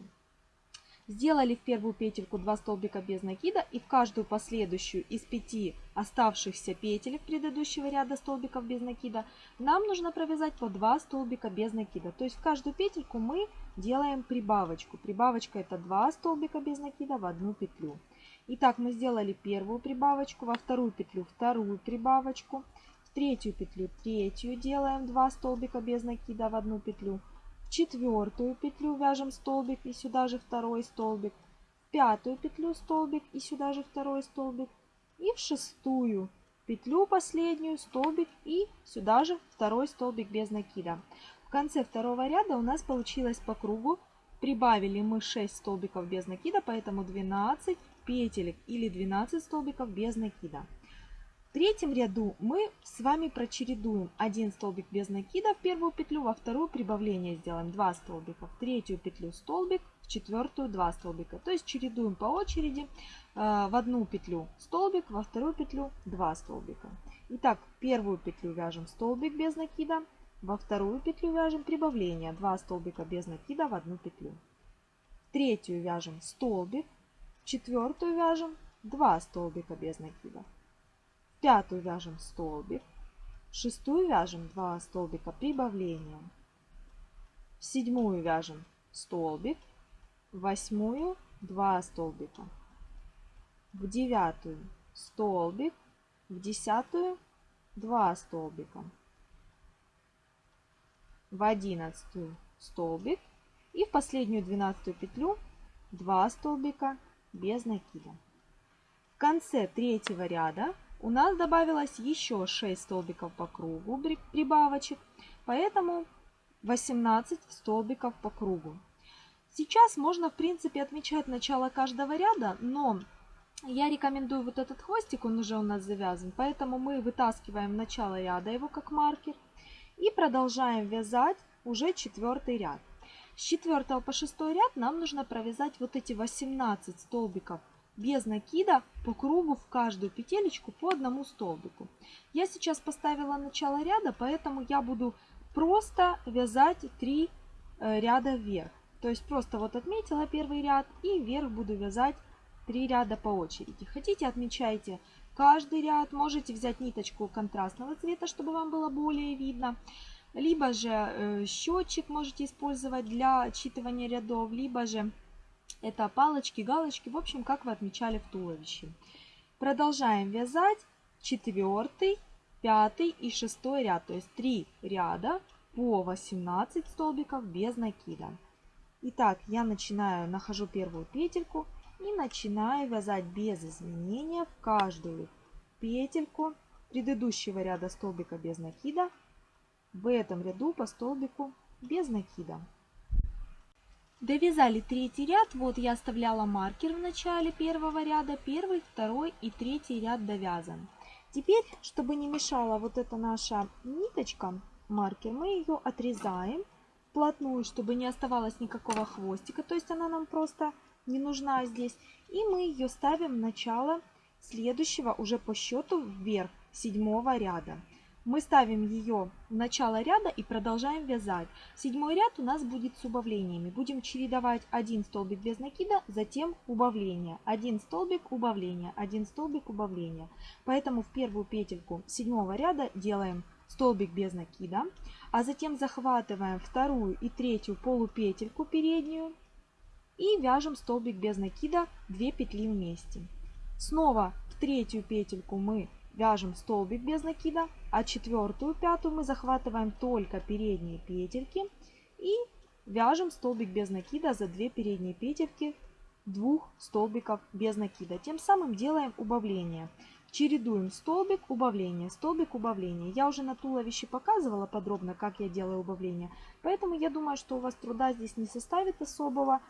Сделали в первую петельку 2 столбика без накида и в каждую последующую из 5 оставшихся петель предыдущего ряда столбиков без накида нам нужно провязать по 2 столбика без накида. То есть в каждую петельку мы делаем прибавочку. Прибавочка это 2 столбика без накида в одну петлю. Итак, мы сделали первую прибавочку, во вторую петлю вторую прибавочку, в третью петлю третью делаем 2 столбика без накида в одну петлю, четвертую петлю вяжем столбик и сюда же второй столбик, пятую петлю столбик и сюда же второй столбик, и в шестую петлю последнюю столбик и сюда же второй столбик без накида. В конце второго ряда у нас получилось по кругу, прибавили мы 6 столбиков без накида, поэтому 12 петелек или 12 столбиков без накида. Третьем ряду мы с вами прочередуем один столбик без накида в первую петлю, во вторую прибавление сделаем 2 столбика, в третью петлю столбик, в четвертую 2 столбика. То есть чередуем по очереди э, в одну петлю столбик, во вторую петлю 2 столбика. Итак, первую петлю вяжем столбик без накида, во вторую петлю вяжем прибавление 2 столбика без накида в одну петлю. В третью вяжем столбик, в четвертую вяжем 2 столбика без накида пятую вяжем столбик, в шестую вяжем 2 столбика прибавления, в седьмую вяжем столбик, в восьмую 2 столбика, в девятую столбик, в десятую 2 столбика, в одиннадцатую столбик. И в последнюю двенадцатую петлю 2 столбика без накида. В конце третьего ряда у нас добавилось еще 6 столбиков по кругу прибавочек, поэтому 18 столбиков по кругу. Сейчас можно, в принципе, отмечать начало каждого ряда, но я рекомендую вот этот хвостик, он уже у нас завязан, поэтому мы вытаскиваем начало ряда его как маркер и продолжаем вязать уже четвертый ряд. С 4 по 6 ряд нам нужно провязать вот эти 18 столбиков без накида по кругу в каждую петелечку по одному столбику. Я сейчас поставила начало ряда, поэтому я буду просто вязать 3 э, ряда вверх. То есть просто вот отметила первый ряд и вверх буду вязать 3 ряда по очереди. Хотите, отмечайте каждый ряд. Можете взять ниточку контрастного цвета, чтобы вам было более видно. Либо же э, счетчик можете использовать для отчитывания рядов, либо же это палочки, галочки, в общем, как вы отмечали в туловище. Продолжаем вязать четвертый, пятый и шестой ряд, то есть 3 ряда по 18 столбиков без накида. Итак, я начинаю, нахожу первую петельку и начинаю вязать без изменения в каждую петельку предыдущего ряда столбика без накида в этом ряду по столбику без накида. Довязали третий ряд, вот я оставляла маркер в начале первого ряда, первый, второй и третий ряд довязан. Теперь, чтобы не мешала вот эта наша ниточка, маркер, мы ее отрезаем вплотную, чтобы не оставалось никакого хвостика, то есть она нам просто не нужна здесь. И мы ее ставим в начало следующего уже по счету вверх седьмого ряда мы ставим ее в начало ряда и продолжаем вязать. Седьмой ряд у нас будет с убавлениями. Будем чередовать один столбик без накида, затем убавление. Один столбик, убавление, один столбик, убавление. Поэтому в первую петельку седьмого ряда делаем столбик без накида, а затем захватываем вторую и третью полупетельку переднюю и вяжем столбик без накида 2 петли вместе. Снова в третью петельку мы вяжем столбик без накида, а четвертую, пятую мы захватываем только передние петельки и вяжем столбик без накида за 2 передние петельки двух столбиков без накида. Тем самым делаем убавление. Чередуем столбик, убавление, столбик, убавление. Я уже на туловище показывала подробно, как я делаю убавление. Поэтому я думаю, что у вас труда здесь не составит особого.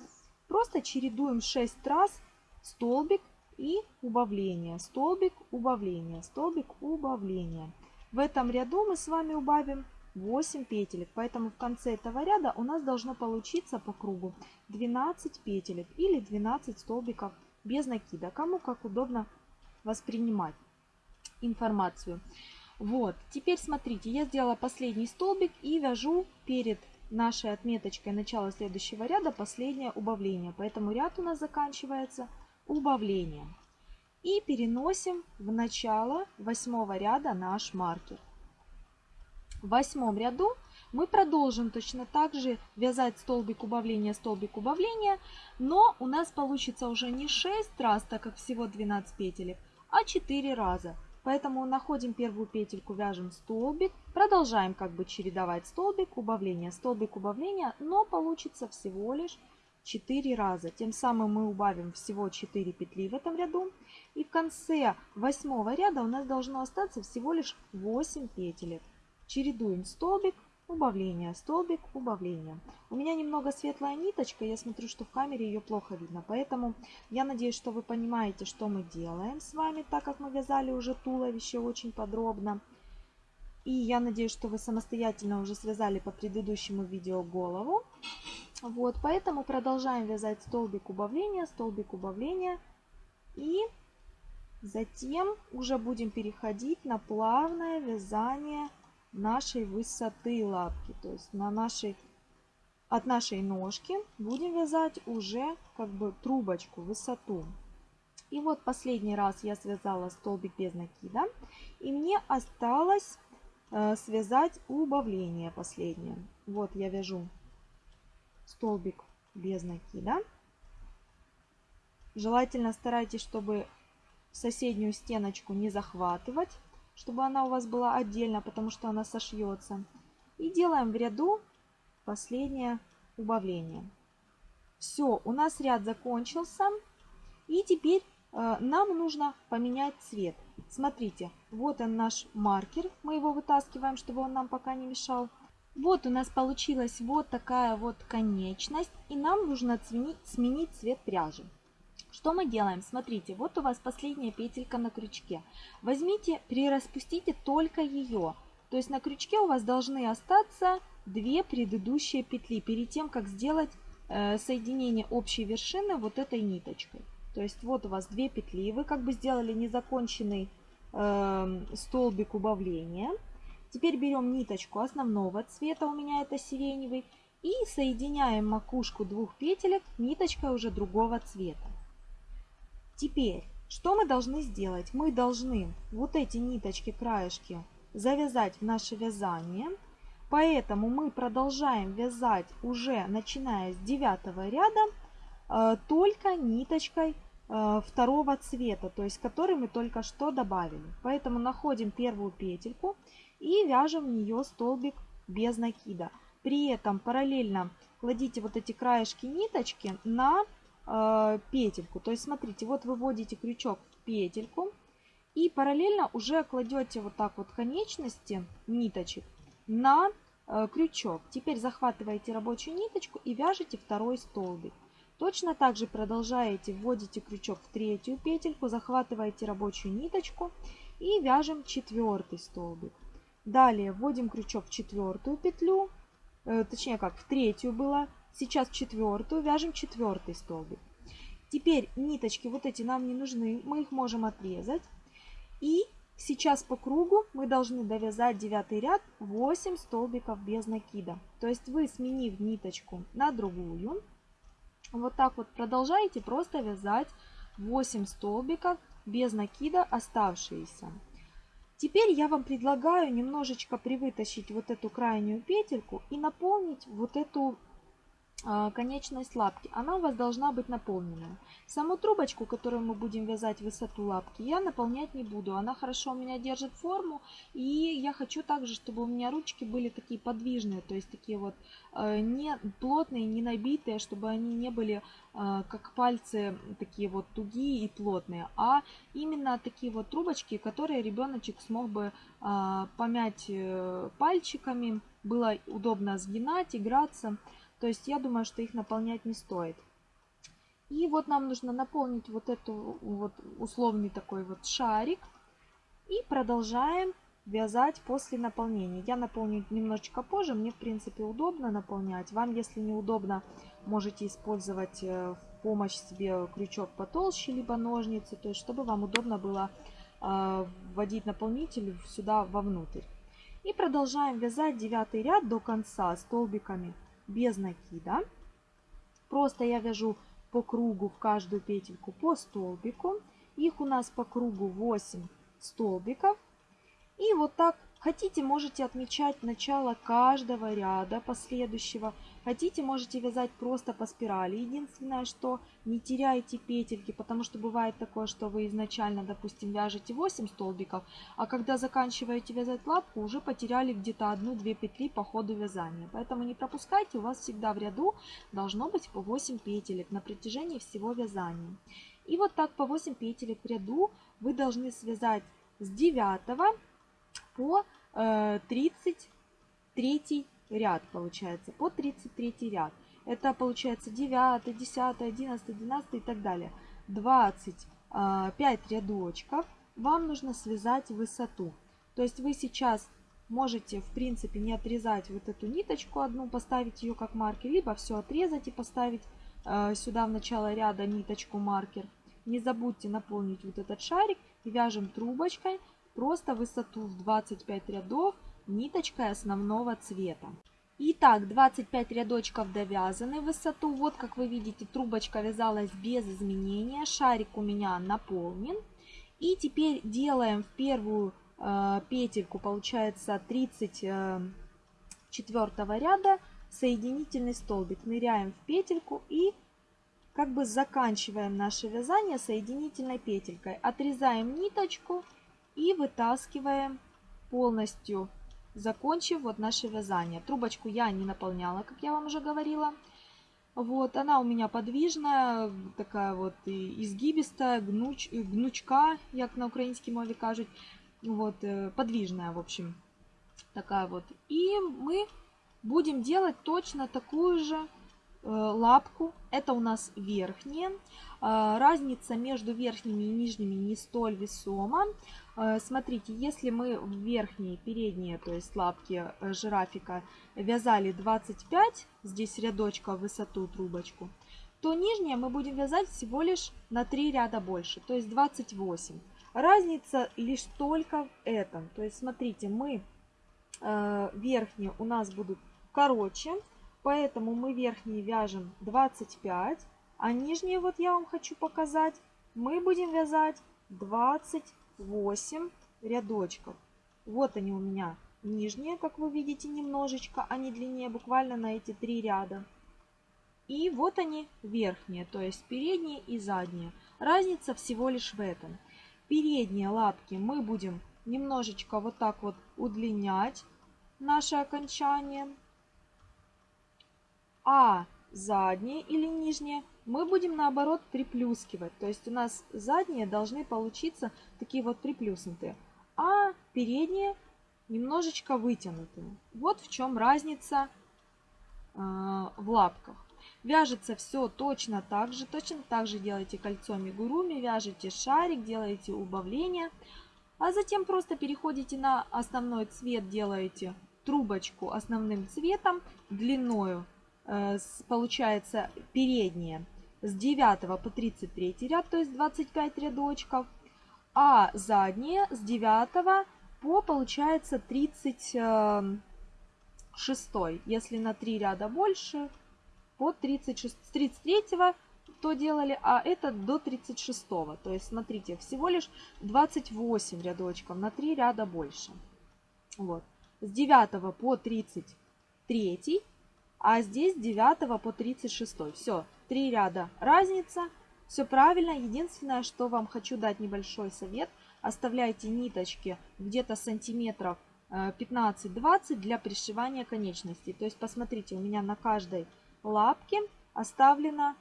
Просто чередуем 6 раз столбик, и убавление, столбик, убавление, столбик, убавление. В этом ряду мы с вами убавим 8 петелек, поэтому в конце этого ряда у нас должно получиться по кругу 12 петелек или 12 столбиков без накида, кому как удобно воспринимать информацию. Вот, теперь смотрите, я сделала последний столбик и вяжу перед нашей отметочкой начала следующего ряда последнее убавление. Поэтому ряд у нас заканчивается убавлением. И переносим в начало восьмого ряда наш маркер. В восьмом ряду мы продолжим точно так же вязать столбик убавления, столбик убавления, но у нас получится уже не 6 раз, так как всего 12 петелек, а 4 раза. Поэтому находим первую петельку, вяжем столбик, продолжаем как бы чередовать столбик, убавление, столбик, убавление, но получится всего лишь 4 раза. Тем самым мы убавим всего 4 петли в этом ряду. И в конце восьмого ряда у нас должно остаться всего лишь 8 петелек. Чередуем столбик, убавление, столбик, убавление. У меня немного светлая ниточка, я смотрю, что в камере ее плохо видно, поэтому я надеюсь, что вы понимаете, что мы делаем с вами, так как мы вязали уже туловище очень подробно. И я надеюсь, что вы самостоятельно уже связали по предыдущему видео голову. Вот, поэтому продолжаем вязать столбик убавления, столбик убавления. И затем уже будем переходить на плавное вязание нашей высоты лапки. То есть на нашей, от нашей ножки будем вязать уже как бы трубочку, высоту. И вот последний раз я связала столбик без накида. И мне осталось э, связать убавление последнее. Вот я вяжу столбик без накида. Желательно старайтесь, чтобы соседнюю стеночку не захватывать чтобы она у вас была отдельно, потому что она сошьется. И делаем в ряду последнее убавление. Все, у нас ряд закончился. И теперь э, нам нужно поменять цвет. Смотрите, вот он наш маркер. Мы его вытаскиваем, чтобы он нам пока не мешал. Вот у нас получилась вот такая вот конечность. И нам нужно сменить, сменить цвет пряжи. Что мы делаем? Смотрите, вот у вас последняя петелька на крючке. Возьмите, прираспустите только ее. То есть на крючке у вас должны остаться две предыдущие петли перед тем, как сделать э, соединение общей вершины вот этой ниточкой. То есть вот у вас две петли, вы как бы сделали незаконченный э, столбик убавления. Теперь берем ниточку основного цвета, у меня это сиреневый, и соединяем макушку двух петелек ниточкой уже другого цвета. Теперь, что мы должны сделать? Мы должны вот эти ниточки, краешки завязать в наше вязание. Поэтому мы продолжаем вязать уже начиная с девятого ряда э, только ниточкой э, второго цвета, то есть который мы только что добавили. Поэтому находим первую петельку и вяжем в нее столбик без накида. При этом параллельно кладите вот эти краешки ниточки на э, петельку. То есть смотрите, вот выводите крючок в петельку и параллельно уже кладете вот так вот конечности ниточек на э, крючок. Теперь захватываете рабочую ниточку и вяжете второй столбик. Точно так же продолжаете, вводите крючок в третью петельку, захватываете рабочую ниточку и вяжем четвертый столбик. Далее вводим крючок в четвертую петлю, э, точнее как, в третью было, Сейчас четвертую, вяжем четвертый столбик. Теперь ниточки вот эти нам не нужны, мы их можем отрезать. И сейчас по кругу мы должны довязать девятый ряд 8 столбиков без накида. То есть вы, сменив ниточку на другую, вот так вот продолжаете просто вязать 8 столбиков без накида оставшиеся. Теперь я вам предлагаю немножечко привытащить вот эту крайнюю петельку и наполнить вот эту конечность лапки, она у вас должна быть наполненная. Саму трубочку, которую мы будем вязать высоту лапки, я наполнять не буду. Она хорошо у меня держит форму. И я хочу также, чтобы у меня ручки были такие подвижные, то есть такие вот э, не плотные, не набитые, чтобы они не были э, как пальцы такие вот тугие и плотные, а именно такие вот трубочки, которые ребеночек смог бы э, помять пальчиками, было удобно сгинать, играться. То есть я думаю, что их наполнять не стоит. И вот нам нужно наполнить вот эту вот условный такой вот шарик. И продолжаем вязать после наполнения. Я наполню немножечко позже, мне в принципе удобно наполнять. Вам, если неудобно, можете использовать э, в помощь себе крючок потолще, либо ножницы, то есть чтобы вам удобно было э, вводить наполнитель сюда вовнутрь. И продолжаем вязать девятый ряд до конца столбиками без накида. Просто я вяжу по кругу в каждую петельку по столбику. Их у нас по кругу 8 столбиков. И вот так Хотите, можете отмечать начало каждого ряда последующего. Хотите, можете вязать просто по спирали. Единственное, что не теряйте петельки, потому что бывает такое, что вы изначально, допустим, вяжете 8 столбиков, а когда заканчиваете вязать лапку, уже потеряли где-то одну-две петли по ходу вязания. Поэтому не пропускайте, у вас всегда в ряду должно быть по 8 петелек на протяжении всего вязания. И вот так по 8 петелек в ряду вы должны связать с 9 по 33 ряд получается, по 33 ряд. Это получается 9, 10, 11, 12 и так далее. 25 а, рядочков вам нужно связать высоту. То есть вы сейчас можете, в принципе, не отрезать вот эту ниточку одну, поставить ее как маркер, либо все отрезать и поставить э, сюда в начало ряда ниточку маркер. Не забудьте наполнить вот этот шарик и вяжем трубочкой просто высоту в 25 рядов ниточкой основного цвета. Итак, 25 рядочков довязаны высоту. Вот, как вы видите, трубочка вязалась без изменения. Шарик у меня наполнен. И теперь делаем в первую э, петельку, получается 34 э, ряда, соединительный столбик. Ныряем в петельку и как бы заканчиваем наше вязание соединительной петелькой. Отрезаем ниточку и вытаскиваем полностью, закончив вот наше вязание. Трубочку я не наполняла, как я вам уже говорила. Вот, она у меня подвижная, такая вот изгибистая, гнуч, гнучка, як на украинской мове кажуть. Вот, э, подвижная, в общем, такая вот. И мы будем делать точно такую же э, лапку. Это у нас верхняя. Э, разница между верхними и нижними не столь весома. Э, смотрите, если мы в верхние, передние, то есть лапки э, жирафика вязали 25, здесь рядочка в высоту трубочку, то нижние мы будем вязать всего лишь на 3 ряда больше, то есть 28. Разница лишь только в этом. То есть смотрите, мы э, верхние у нас будут короче, поэтому мы верхние вяжем 25, а нижние, вот я вам хочу показать, мы будем вязать 20 8 рядочков. Вот они у меня нижние, как вы видите, немножечко, они длиннее буквально на эти три ряда. И вот они верхние, то есть передние и задние. Разница всего лишь в этом. Передние лапки мы будем немножечко вот так вот удлинять наше окончание. А задние или нижние мы будем наоборот приплюскивать. То есть у нас задние должны получиться такие вот приплюснутые, а передние немножечко вытянутые. Вот в чем разница э, в лапках. Вяжется все точно так же. Точно так же делаете кольцо мигуруми, вяжете шарик, делаете убавление. А затем просто переходите на основной цвет, делаете трубочку основным цветом, длиною, э, получается передние с 9 по 33 ряд, то есть 25 рядочков, а задние с 9 по, получается, 36. Если на 3 ряда больше, по 36, с 33 то делали, а это до 36. То есть, смотрите, всего лишь 28 рядочков, на 3 ряда больше. Вот. С 9 по 33, а здесь с 9 по 36. Все, Три ряда разница. Все правильно. Единственное, что вам хочу дать небольшой совет. Оставляйте ниточки где-то сантиметров 15-20 э, для пришивания конечностей. То есть посмотрите, у меня на каждой лапке оставлена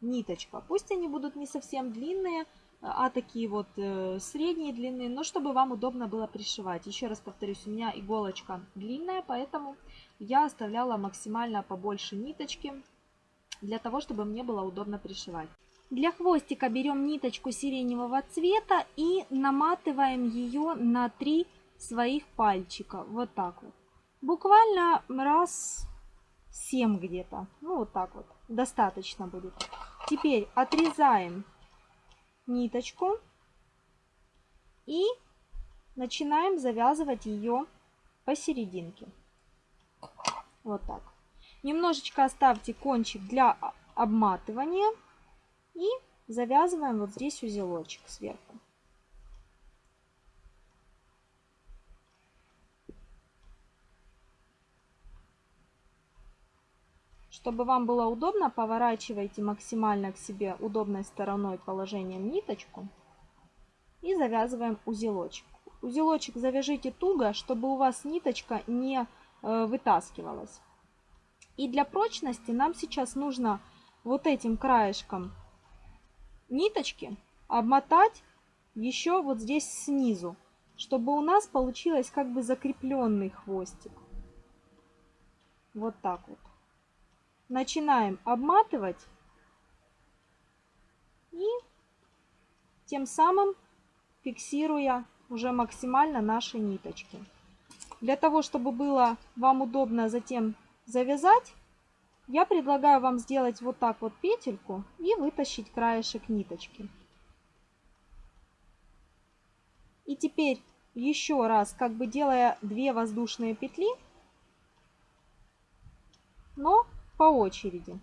ниточка. Пусть они будут не совсем длинные, а такие вот э, средние длины, но чтобы вам удобно было пришивать. Еще раз повторюсь, у меня иголочка длинная, поэтому я оставляла максимально побольше ниточки для того, чтобы мне было удобно пришивать. Для хвостика берем ниточку сиреневого цвета и наматываем ее на три своих пальчика. Вот так вот. Буквально раз 7 где-то. Ну, вот так вот. Достаточно будет. Теперь отрезаем ниточку и начинаем завязывать ее посерединке. Вот так. Немножечко оставьте кончик для обматывания. И завязываем вот здесь узелочек сверху. Чтобы вам было удобно, поворачивайте максимально к себе удобной стороной положением ниточку и завязываем узелочек. Узелочек завяжите туго, чтобы у вас ниточка не э, вытаскивалась. И для прочности нам сейчас нужно вот этим краешком ниточки обмотать еще вот здесь снизу, чтобы у нас получилось как бы закрепленный хвостик. Вот так вот. Начинаем обматывать. И тем самым фиксируя уже максимально наши ниточки. Для того, чтобы было вам удобно затем завязать, я предлагаю вам сделать вот так вот петельку и вытащить краешек ниточки. И теперь еще раз, как бы делая две воздушные петли, но по очереди.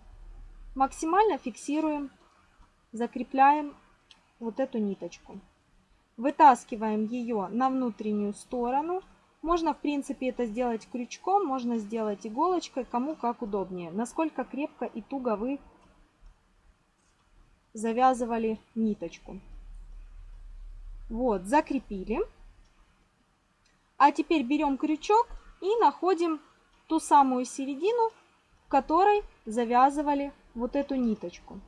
Максимально фиксируем, закрепляем вот эту ниточку. Вытаскиваем ее на внутреннюю сторону. Можно, в принципе, это сделать крючком, можно сделать иголочкой, кому как удобнее. Насколько крепко и туго вы завязывали ниточку. Вот, закрепили. А теперь берем крючок и находим ту самую середину, которой завязывали вот эту ниточку.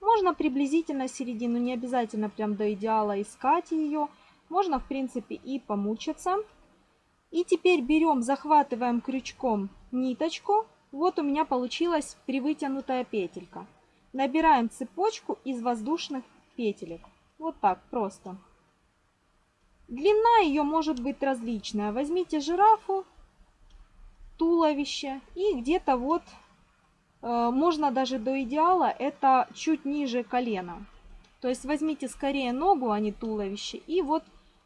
Можно приблизительно середину, не обязательно прям до идеала искать ее. Можно, в принципе, и помучиться. И теперь берем, захватываем крючком ниточку. Вот у меня получилась привытянутая петелька. Набираем цепочку из воздушных петелек. Вот так просто. Длина ее может быть различная. Возьмите жирафу, туловище и где-то вот Э, можно даже до идеала, это чуть ниже колена. То есть возьмите скорее ногу, а не туловище. И вот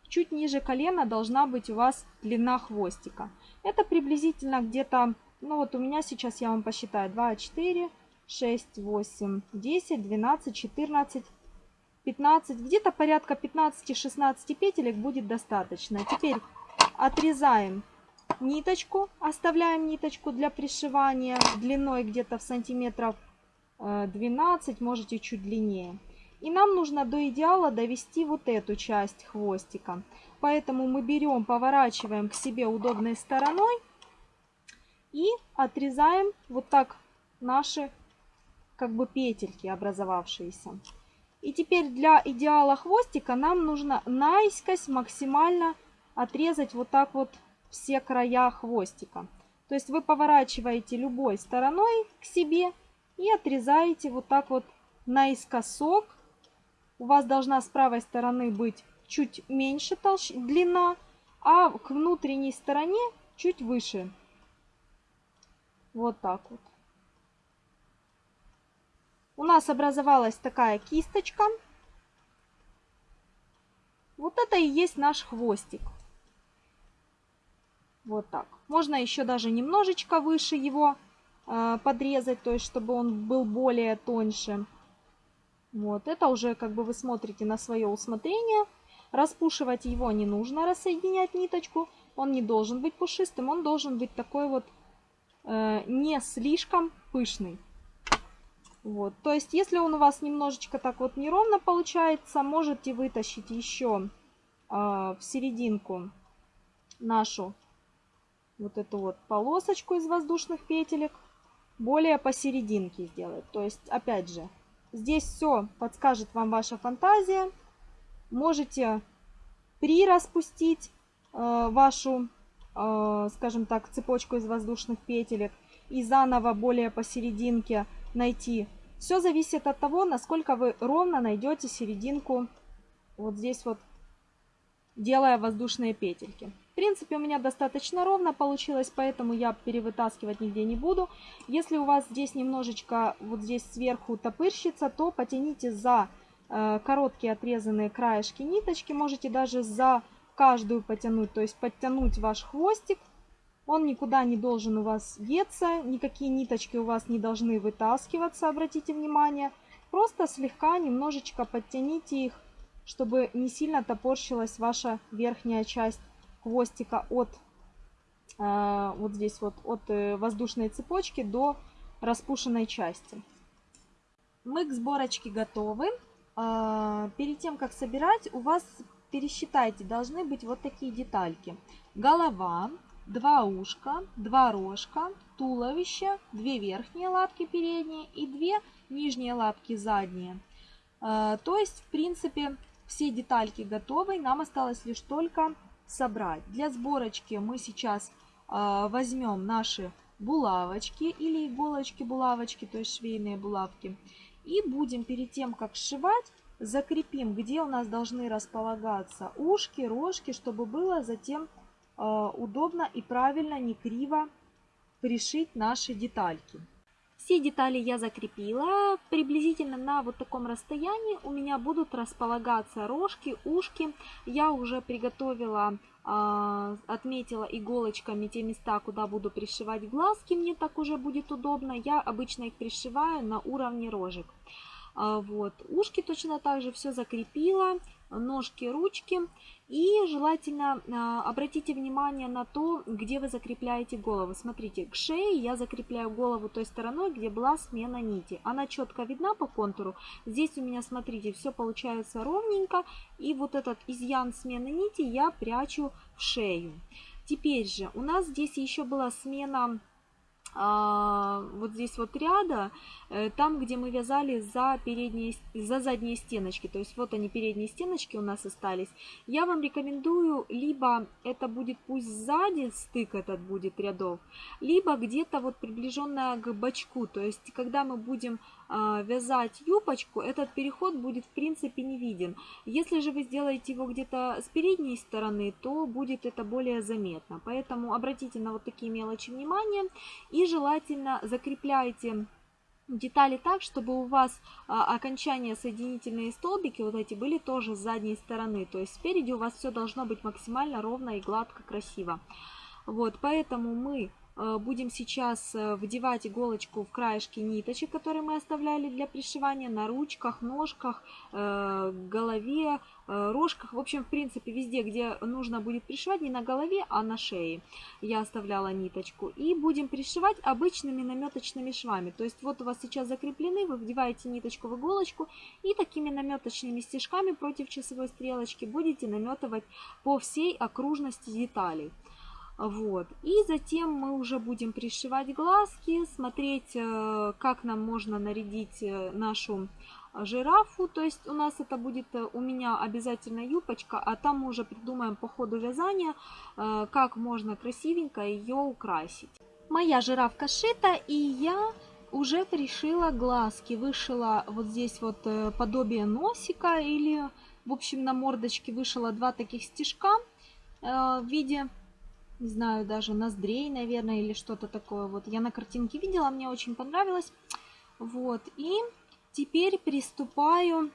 чуть ниже колена должна быть у вас длина хвостика. Это приблизительно где-то, ну вот у меня сейчас я вам посчитаю, 2, 4, 6, 8, 10, 12, 14, 15. Где-то порядка 15-16 петелек будет достаточно. Теперь отрезаем ниточку, оставляем ниточку для пришивания длиной где-то в сантиметров 12, э, можете чуть длиннее. И нам нужно до идеала довести вот эту часть хвостика. Поэтому мы берем, поворачиваем к себе удобной стороной и отрезаем вот так наши как бы петельки образовавшиеся. И теперь для идеала хвостика нам нужно наискось максимально отрезать вот так вот все края хвостика. То есть вы поворачиваете любой стороной к себе и отрезаете вот так вот наискосок. У вас должна с правой стороны быть чуть меньше толщ... длина, а к внутренней стороне чуть выше. Вот так вот. У нас образовалась такая кисточка. Вот это и есть наш хвостик. Вот так. Можно еще даже немножечко выше его э, подрезать, то есть чтобы он был более тоньше. Вот, это уже как бы вы смотрите на свое усмотрение. Распушивать его не нужно, рассоединять ниточку. Он не должен быть пушистым, он должен быть такой вот э, не слишком пышный. Вот, то есть если он у вас немножечко так вот неровно получается, можете вытащить еще э, в серединку нашу вот эту вот полосочку из воздушных петелек более посерединке сделать. То есть, опять же, здесь все подскажет вам ваша фантазия. Можете прираспустить э, вашу, э, скажем так, цепочку из воздушных петелек и заново более посерединке найти. Все зависит от того, насколько вы ровно найдете серединку вот здесь вот, делая воздушные петельки. В принципе, у меня достаточно ровно получилось, поэтому я перевытаскивать нигде не буду. Если у вас здесь немножечко, вот здесь сверху топырщится, то потяните за э, короткие отрезанные краешки ниточки. Можете даже за каждую потянуть, то есть подтянуть ваш хвостик. Он никуда не должен у вас деться, никакие ниточки у вас не должны вытаскиваться, обратите внимание. Просто слегка немножечко подтяните их, чтобы не сильно топорщилась ваша верхняя часть хвостика от э, вот здесь вот от э, воздушной цепочки до распушенной части. Мы к сборочке готовы. Э, перед тем, как собирать, у вас, пересчитайте, должны быть вот такие детальки. Голова, два ушка, два рожка, туловище, две верхние лапки передние и две нижние лапки задние. То есть, в принципе, все детальки готовы. Нам осталось лишь только собрать. Для сборочки мы сейчас а, возьмем наши булавочки или иголочки-булавочки, то есть швейные булавки, и будем перед тем, как сшивать, закрепим, где у нас должны располагаться ушки, рожки, чтобы было затем э, удобно и правильно, не криво пришить наши детальки. Все детали я закрепила. Приблизительно на вот таком расстоянии у меня будут располагаться рожки, ушки. Я уже приготовила, а, отметила иголочками те места, куда буду пришивать глазки. Мне так уже будет удобно. Я обычно их пришиваю на уровне рожек. А, вот. Ушки точно так же все закрепила ножки, ручки. И желательно а, обратите внимание на то, где вы закрепляете голову. Смотрите, к шее я закрепляю голову той стороной, где была смена нити. Она четко видна по контуру. Здесь у меня, смотрите, все получается ровненько. И вот этот изъян смены нити я прячу в шею. Теперь же у нас здесь еще была смена вот здесь вот ряда, э, там, где мы вязали за, передние, за задние стеночки, то есть вот они передние стеночки у нас остались, я вам рекомендую, либо это будет пусть сзади стык этот будет рядов, либо где-то вот приближенная к бочку, то есть когда мы будем а, вязать юбочку, этот переход будет в принципе не виден. Если же вы сделаете его где-то с передней стороны, то будет это более заметно. Поэтому обратите на вот такие мелочи внимание и желательно закрепляйте детали так, чтобы у вас а, окончания соединительные столбики вот эти были тоже с задней стороны. То есть спереди у вас все должно быть максимально ровно и гладко, красиво. Вот, поэтому мы будем сейчас э, вдевать иголочку в краешки ниточек, которые мы оставляли для пришивания на ручках, ножках, э, голове, рожках. В общем, в принципе, везде, где нужно будет пришивать, не на голове, а на шее я оставляла ниточку. И будем пришивать обычными наметочными швами. То есть вот у вас сейчас закреплены, вы вдеваете ниточку в иголочку и такими наметочными стежками против часовой стрелочки будете наметывать по всей окружности деталей. Вот. И затем мы уже будем пришивать глазки, смотреть, э, как нам можно нарядить э, нашу жирафу. То есть у нас это будет э, у меня обязательно юбочка, а там мы уже придумаем по ходу вязания, как можно красивенько ее украсить. Моя жирафка шита, и я уже пришила глазки. Вышила вот здесь вот подобие носика или, в общем, на мордочке вышила два таких стежка в виде не знаю, даже ноздрей, наверное, или что-то такое. Вот я на картинке видела, мне очень понравилось. Вот, и теперь приступаю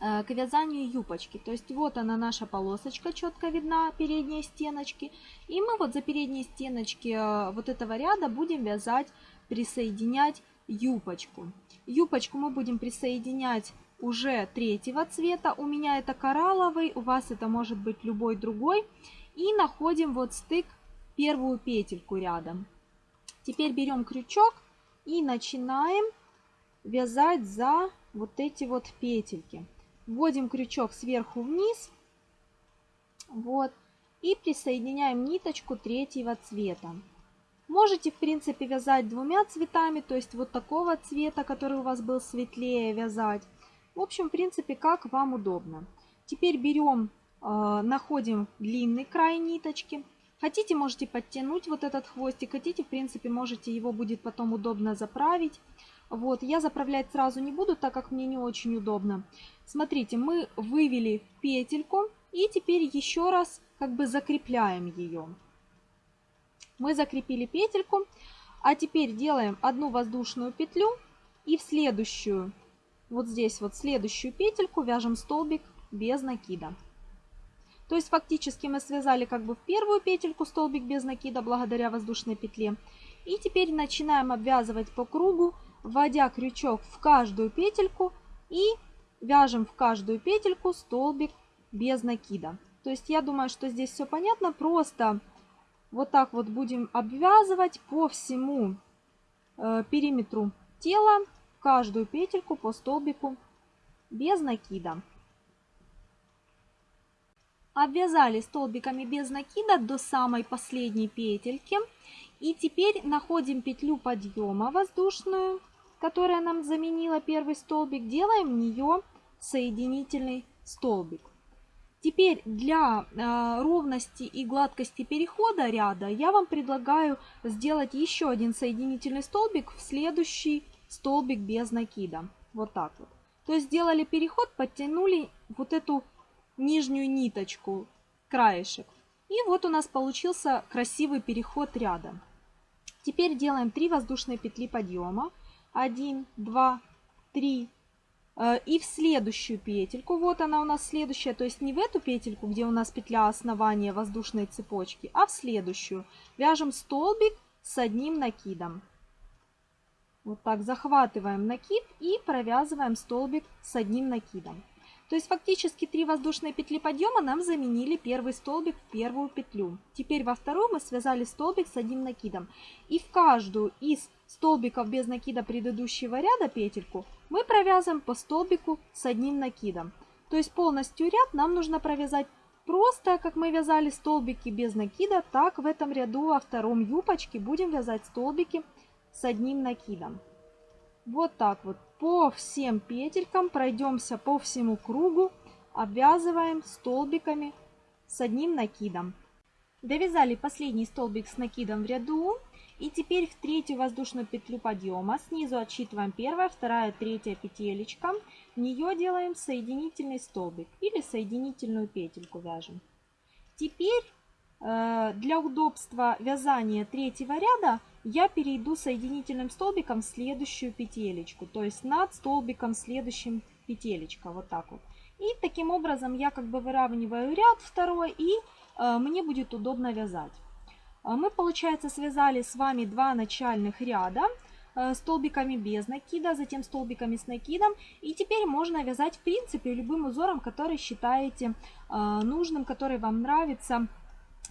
э, к вязанию юбочки. То есть вот она наша полосочка, четко видна, передние стеночки. И мы вот за передние стеночки э, вот этого ряда будем вязать, присоединять юбочку. Юбочку мы будем присоединять уже третьего цвета. У меня это коралловый, у вас это может быть любой другой. И находим вот стык, первую петельку рядом. Теперь берем крючок и начинаем вязать за вот эти вот петельки. Вводим крючок сверху вниз. Вот. И присоединяем ниточку третьего цвета. Можете, в принципе, вязать двумя цветами, то есть вот такого цвета, который у вас был светлее, вязать. В общем, в принципе, как вам удобно. Теперь берем находим длинный край ниточки. Хотите, можете подтянуть вот этот хвостик, хотите, в принципе, можете его будет потом удобно заправить. Вот, я заправлять сразу не буду, так как мне не очень удобно. Смотрите, мы вывели петельку и теперь еще раз как бы закрепляем ее. Мы закрепили петельку, а теперь делаем одну воздушную петлю и в следующую, вот здесь вот следующую петельку вяжем столбик без накида. То есть фактически мы связали как бы в первую петельку столбик без накида благодаря воздушной петле. И теперь начинаем обвязывать по кругу, вводя крючок в каждую петельку и вяжем в каждую петельку столбик без накида. То есть я думаю, что здесь все понятно. Просто вот так вот будем обвязывать по всему э, периметру тела каждую петельку по столбику без накида. Обвязали столбиками без накида до самой последней петельки. И теперь находим петлю подъема воздушную, которая нам заменила первый столбик. Делаем в нее соединительный столбик. Теперь для э, ровности и гладкости перехода ряда я вам предлагаю сделать еще один соединительный столбик в следующий столбик без накида. Вот так вот. То есть сделали переход, подтянули вот эту нижнюю ниточку, краешек. И вот у нас получился красивый переход ряда. Теперь делаем 3 воздушные петли подъема. 1, 2, 3, Э, и в следующую петельку, вот она у нас следующая, то есть не в эту петельку, где у нас петля основания воздушной цепочки, а в следующую. Вяжем столбик с одним накидом. Вот так захватываем накид и провязываем столбик с одним накидом. То есть фактически три воздушные петли подъема нам заменили первый столбик в первую петлю. Теперь во вторую мы связали столбик с одним накидом. И в каждую из столбиков без накида предыдущего ряда петельку мы провязываем по столбику с одним накидом. То есть полностью ряд нам нужно провязать просто, как мы вязали столбики без накида, так в этом ряду во втором юбочке будем вязать столбики с одним накидом. Вот так вот по всем петелькам пройдемся по всему кругу, обвязываем столбиками с одним накидом. Довязали последний столбик с накидом в ряду. И теперь в третью воздушную петлю подъема снизу отсчитываем первая, вторая, третья петелечка. В нее делаем соединительный столбик или соединительную петельку вяжем. Теперь э, для удобства вязания третьего ряда я перейду соединительным столбиком в следующую петелечку, то есть над столбиком следующим петелечка, вот так вот. И таким образом я как бы выравниваю ряд второй и э, мне будет удобно вязать. А мы, получается, связали с вами два начальных ряда э, столбиками без накида, затем столбиками с накидом. И теперь можно вязать, в принципе, любым узором, который считаете э, нужным, который вам нравится.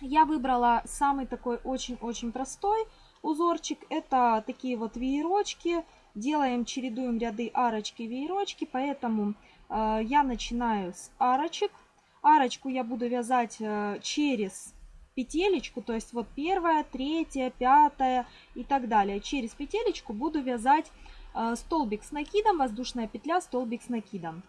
Я выбрала самый такой очень-очень простой узорчик. Это такие вот веерочки. Делаем, чередуем ряды арочки, веерочки, поэтому э, я начинаю с арочек. Арочку я буду вязать через петелечку, то есть вот первая, третья, пятая и так далее. Через петелечку буду вязать э, столбик с накидом, воздушная петля, столбик с накидом.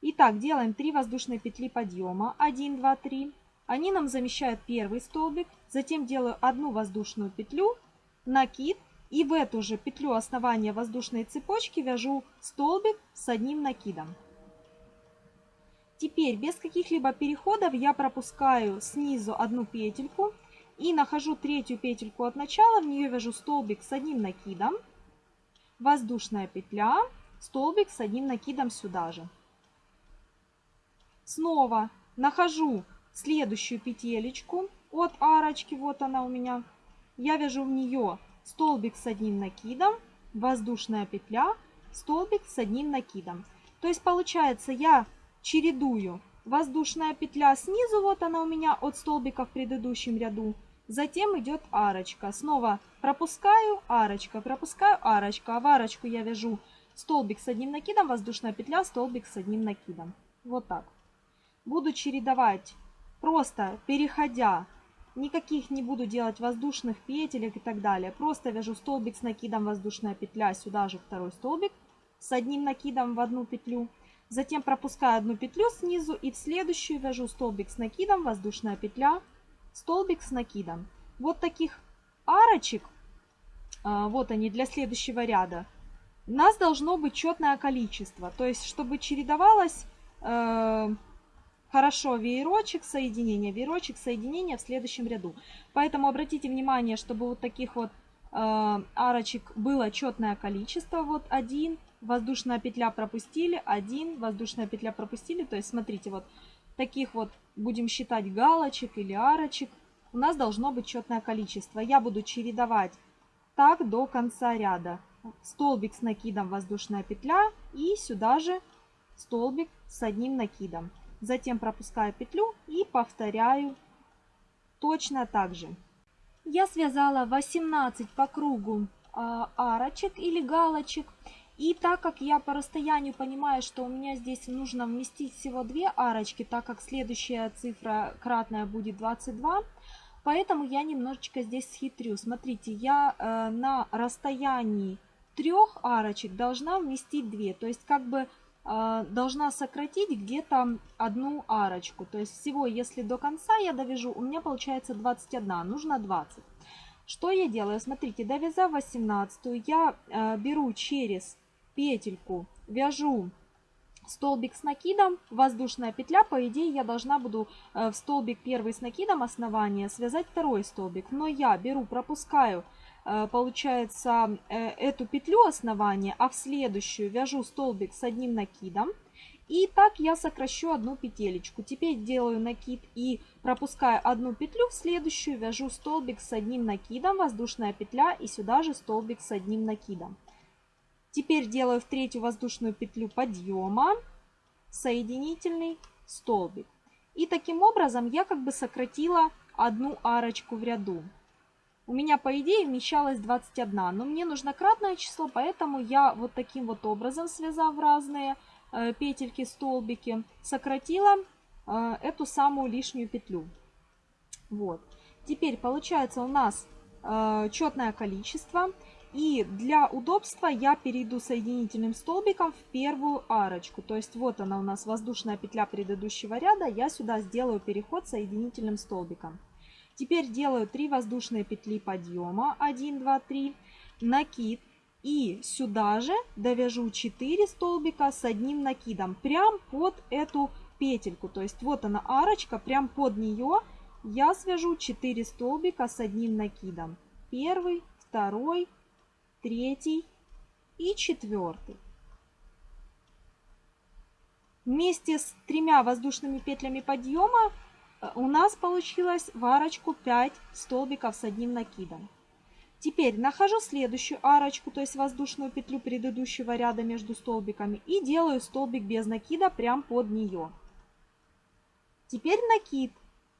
Итак, делаем 3 воздушные петли подъема. 1, 2, 3. Они нам замещают первый столбик. Затем делаю одну воздушную петлю, накид. И в эту же петлю основания воздушной цепочки вяжу столбик с одним накидом. Теперь без каких-либо переходов я пропускаю снизу одну петельку и нахожу третью петельку от начала, в нее вяжу столбик с одним накидом, воздушная петля, столбик с одним накидом сюда же. Снова нахожу следующую петелечку от арочки, вот она у меня. Я вяжу в нее столбик с одним накидом, воздушная петля, столбик с одним накидом. То есть получается я чередую. Воздушная петля снизу, вот она у меня от столбика в предыдущем ряду. Затем идет арочка. Снова пропускаю, арочка, пропускаю, арочка. А в арочку я вяжу столбик с одним накидом, воздушная петля, столбик с одним накидом. Вот так. Буду чередовать, просто переходя. Никаких не буду делать воздушных петелек и так далее. Просто вяжу столбик с накидом, воздушная петля, сюда же второй столбик с одним накидом в одну петлю. Затем пропускаю одну петлю снизу и в следующую вяжу столбик с накидом, воздушная петля, столбик с накидом. Вот таких арочек, а, вот они для следующего ряда, у нас должно быть четное количество. То есть, чтобы чередовалось э, хорошо веерочек, соединение, веерочек, соединение в следующем ряду. Поэтому обратите внимание, чтобы вот таких вот э, арочек было четное количество. Вот один, воздушная петля пропустили, один, воздушная петля пропустили. То есть, смотрите, вот таких вот будем считать галочек или арочек. У нас должно быть четное количество. Я буду чередовать так до конца ряда. Столбик с накидом, воздушная петля и сюда же столбик с одним накидом. Затем пропускаю петлю и повторяю точно так же. Я связала 18 по кругу а, арочек или галочек. И так как я по расстоянию понимаю, что у меня здесь нужно вместить всего две арочки, так как следующая цифра кратная будет 22, поэтому я немножечко здесь схитрю. Смотрите, я э, на расстоянии трех арочек должна вместить две. То есть как бы должна сократить где-то одну арочку. То есть всего, если до конца я довяжу, у меня получается 21, нужно 20. Что я делаю? Смотрите, довязав 18, я э, беру через петельку, вяжу столбик с накидом, воздушная петля, по идее я должна буду э, в столбик первый с накидом основания связать второй столбик, но я беру, пропускаю, получается, э, эту петлю основания, а в следующую вяжу столбик с одним накидом, и так я сокращу одну петелечку. Теперь делаю накид и пропуская одну петлю, в следующую вяжу столбик с одним накидом, воздушная петля и сюда же столбик с одним накидом. Теперь делаю в третью воздушную петлю подъема, соединительный столбик. И таким образом я как бы сократила одну арочку в ряду. У меня по идее вмещалось 21, но мне нужно кратное число, поэтому я вот таким вот образом, связав разные э, петельки, столбики, сократила э, эту самую лишнюю петлю. Вот. Теперь получается у нас э, четное количество. И для удобства я перейду соединительным столбиком в первую арочку. То есть вот она у нас воздушная петля предыдущего ряда. Я сюда сделаю переход соединительным столбиком. Теперь делаю 3 воздушные петли подъема. 1, 2, 3. Накид. И сюда же довяжу 4 столбика с одним накидом. Прям под эту петельку. То есть вот она арочка. Прям под нее я свяжу 4 столбика с одним накидом. Первый, второй, третий и четвертый. Вместе с тремя воздушными петлями подъема у нас получилось в арочку 5 столбиков с одним накидом. Теперь нахожу следующую арочку, то есть воздушную петлю предыдущего ряда между столбиками и делаю столбик без накида прямо под нее. Теперь накид.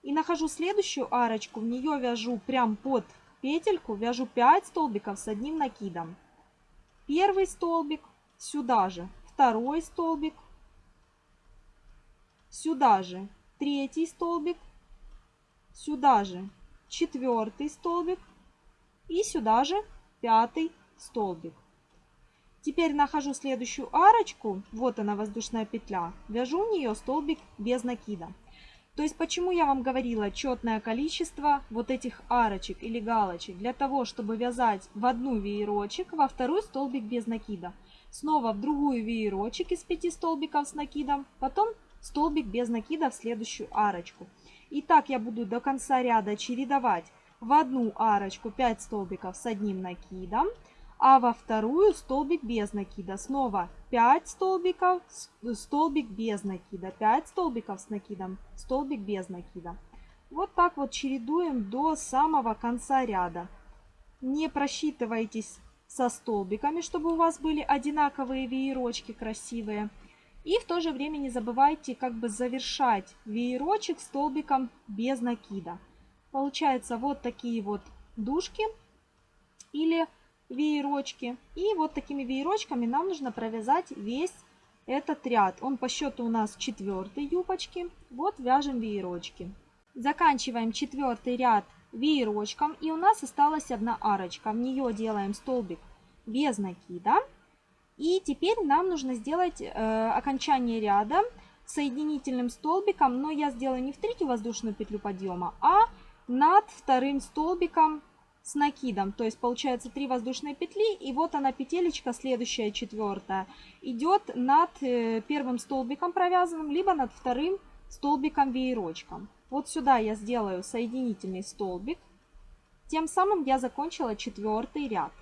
И нахожу следующую арочку, в нее вяжу прям под петельку вяжу 5 столбиков с одним накидом. Первый столбик сюда же, второй столбик, сюда же третий столбик, сюда же четвертый столбик и сюда же пятый столбик. Теперь нахожу следующую арочку, вот она воздушная петля, вяжу в нее столбик без накида. То есть почему я вам говорила четное количество вот этих арочек или галочек? Для того, чтобы вязать в одну веерочек, во второй столбик без накида. Снова в другую веерочек из 5 столбиков с накидом, потом столбик без накида в следующую арочку. И так я буду до конца ряда чередовать в одну арочку 5 столбиков с одним накидом, а во вторую столбик без накида. Снова 5 столбиков, столбик без накида, 5 столбиков с накидом, столбик без накида. Вот так вот чередуем до самого конца ряда. Не просчитывайтесь со столбиками, чтобы у вас были одинаковые веерочки красивые. И в то же время не забывайте как бы завершать веерочек столбиком без накида. Получается вот такие вот дужки или веерочки. И вот такими веерочками нам нужно провязать весь этот ряд. Он по счету у нас четвертый юбочки. Вот вяжем веерочки. Заканчиваем четвертый ряд веерочком. И у нас осталась одна арочка. В нее делаем столбик без накида. И теперь нам нужно сделать э, окончание ряда соединительным столбиком. Но я сделаю не в третью воздушную петлю подъема, а над вторым столбиком с накидом. То есть получается 3 воздушные петли, и вот она петелечка, следующая четвертая, идет над э, первым столбиком провязанным, либо над вторым столбиком веерочком. Вот сюда я сделаю соединительный столбик. Тем самым я закончила четвертый ряд.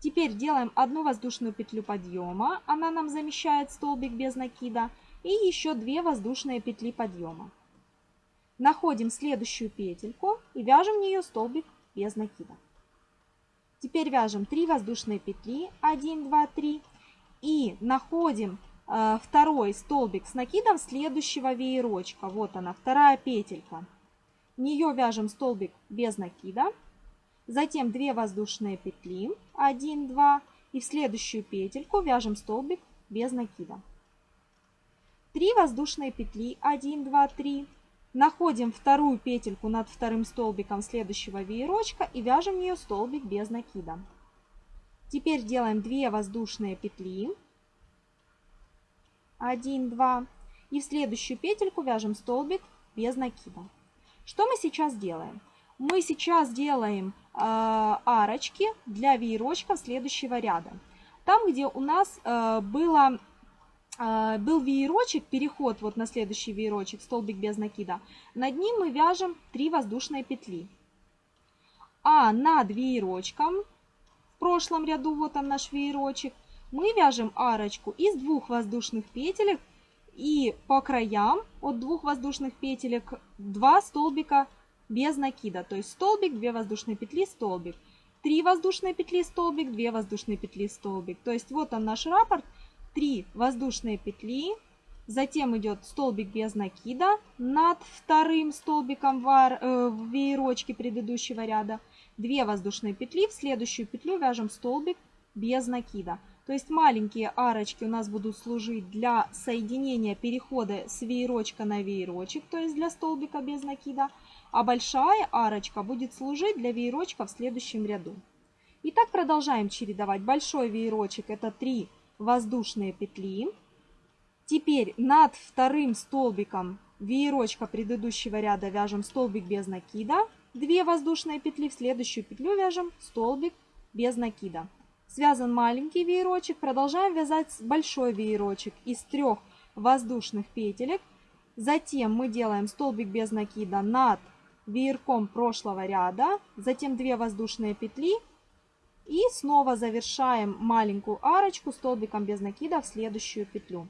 Теперь делаем одну воздушную петлю подъема, она нам замещает столбик без накида, и еще 2 воздушные петли подъема. Находим следующую петельку и вяжем в нее столбик без накида. Теперь вяжем 3 воздушные петли, 1, 2, 3, и находим э, второй столбик с накидом следующего веерочка. Вот она, вторая петелька. В нее вяжем столбик без накида, затем 2 воздушные петли, 1, 2, и в следующую петельку вяжем столбик без накида. 3 воздушные петли, 1, 2, 3, Находим вторую петельку над вторым столбиком следующего веерочка и вяжем в нее столбик без накида. Теперь делаем 2 воздушные петли. 1, 2. И в следующую петельку вяжем столбик без накида. Что мы сейчас делаем? Мы сейчас делаем арочки для веерочков следующего ряда. Там, где у нас э, было, э, был веерочек, переход вот на следующий веерочек, столбик без накида, над ним мы вяжем 3 воздушные петли. А над веерочком, в прошлом ряду, вот он наш веерочек, мы вяжем арочку из двух воздушных петелек и по краям от двух воздушных петелек 2 столбика без накида. То есть столбик, 2 воздушные петли, столбик. 3 воздушные петли, столбик, 2 воздушные петли, столбик. То есть вот он наш раппорт. 3 воздушные петли, затем идет столбик без накида над вторым столбиком э, в веерочке предыдущего ряда. 2 воздушные петли, в следующую петлю вяжем столбик без накида. То есть маленькие арочки у нас будут служить для соединения перехода с веерочка на веерочек, то есть для столбика без накида. А большая арочка будет служить для веерочка в следующем ряду. И так продолжаем чередовать. Большой веерочек это 3 воздушные петли. Теперь над вторым столбиком веерочка предыдущего ряда вяжем столбик без накида. 2 воздушные петли. В следующую петлю вяжем столбик без накида. Связан маленький веерочек. Продолжаем вязать большой веерочек из трех воздушных петелек. Затем мы делаем столбик без накида над веерком прошлого ряда. Затем 2 воздушные петли. И снова завершаем маленькую арочку столбиком без накида в следующую петлю.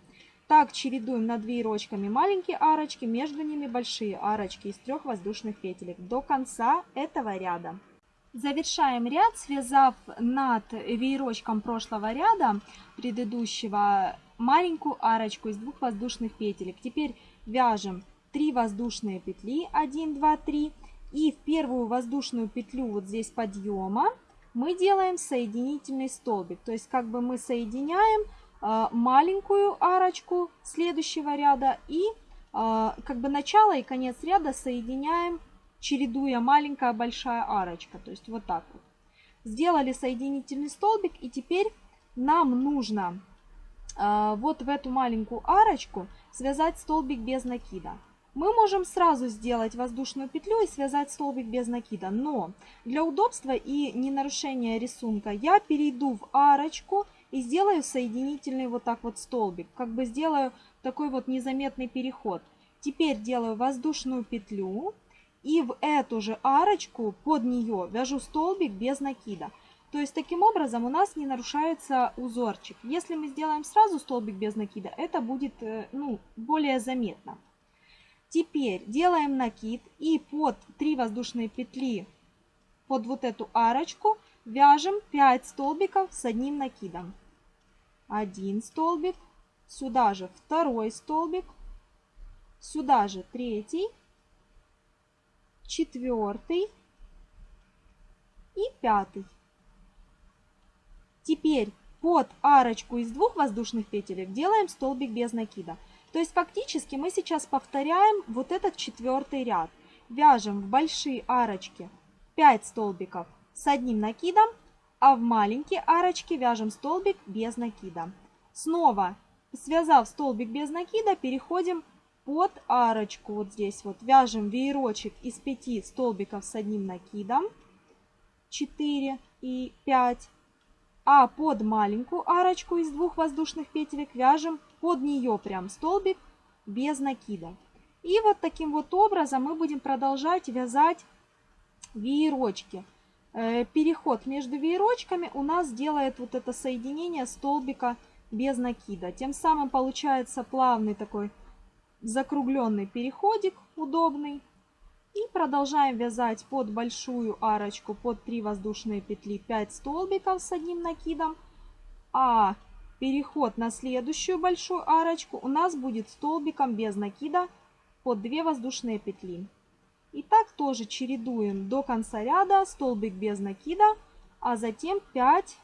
Так чередуем над веерочками маленькие арочки, между ними большие арочки из трех воздушных петелек до конца этого ряда. Завершаем ряд, связав над веерочком прошлого ряда предыдущего маленькую арочку из двух воздушных петелек. Теперь вяжем 3 воздушные петли, 1, 2, 3. И в первую воздушную петлю вот здесь подъема мы делаем соединительный столбик. То есть как бы мы соединяем э, маленькую арочку следующего ряда и э, как бы начало и конец ряда соединяем чередуя маленькая большая арочка. То есть вот так вот. Сделали соединительный столбик и теперь нам нужно э, вот в эту маленькую арочку связать столбик без накида. Мы можем сразу сделать воздушную петлю и связать столбик без накида, но для удобства и не нарушения рисунка я перейду в арочку и сделаю соединительный вот так вот столбик, как бы сделаю такой вот незаметный переход. Теперь делаю воздушную петлю, и в эту же арочку под нее вяжу столбик без накида. То есть таким образом у нас не нарушается узорчик. Если мы сделаем сразу столбик без накида, это будет э, ну, более заметно. Теперь делаем накид и под 3 воздушные петли под вот эту арочку вяжем 5 столбиков с одним накидом. Один столбик, сюда же второй столбик, сюда же третий четвертый и пятый. Теперь под арочку из двух воздушных петелек делаем столбик без накида. То есть фактически мы сейчас повторяем вот этот четвертый ряд. Вяжем в большие арочки 5 столбиков с одним накидом, а в маленькие арочки вяжем столбик без накида. Снова связав столбик без накида, переходим под арочку вот здесь вот вяжем веерочек из 5 столбиков с одним накидом 4 и 5 а под маленькую арочку из двух воздушных петелек вяжем под нее прям столбик без накида и вот таким вот образом мы будем продолжать вязать веерочки э, переход между веерочками у нас делает вот это соединение столбика без накида тем самым получается плавный такой закругленный переходик удобный. И продолжаем вязать под большую арочку, под 3 воздушные петли 5 столбиков с одним накидом. А переход на следующую большую арочку у нас будет столбиком без накида под 2 воздушные петли. И так тоже чередуем до конца ряда столбик без накида, а затем 5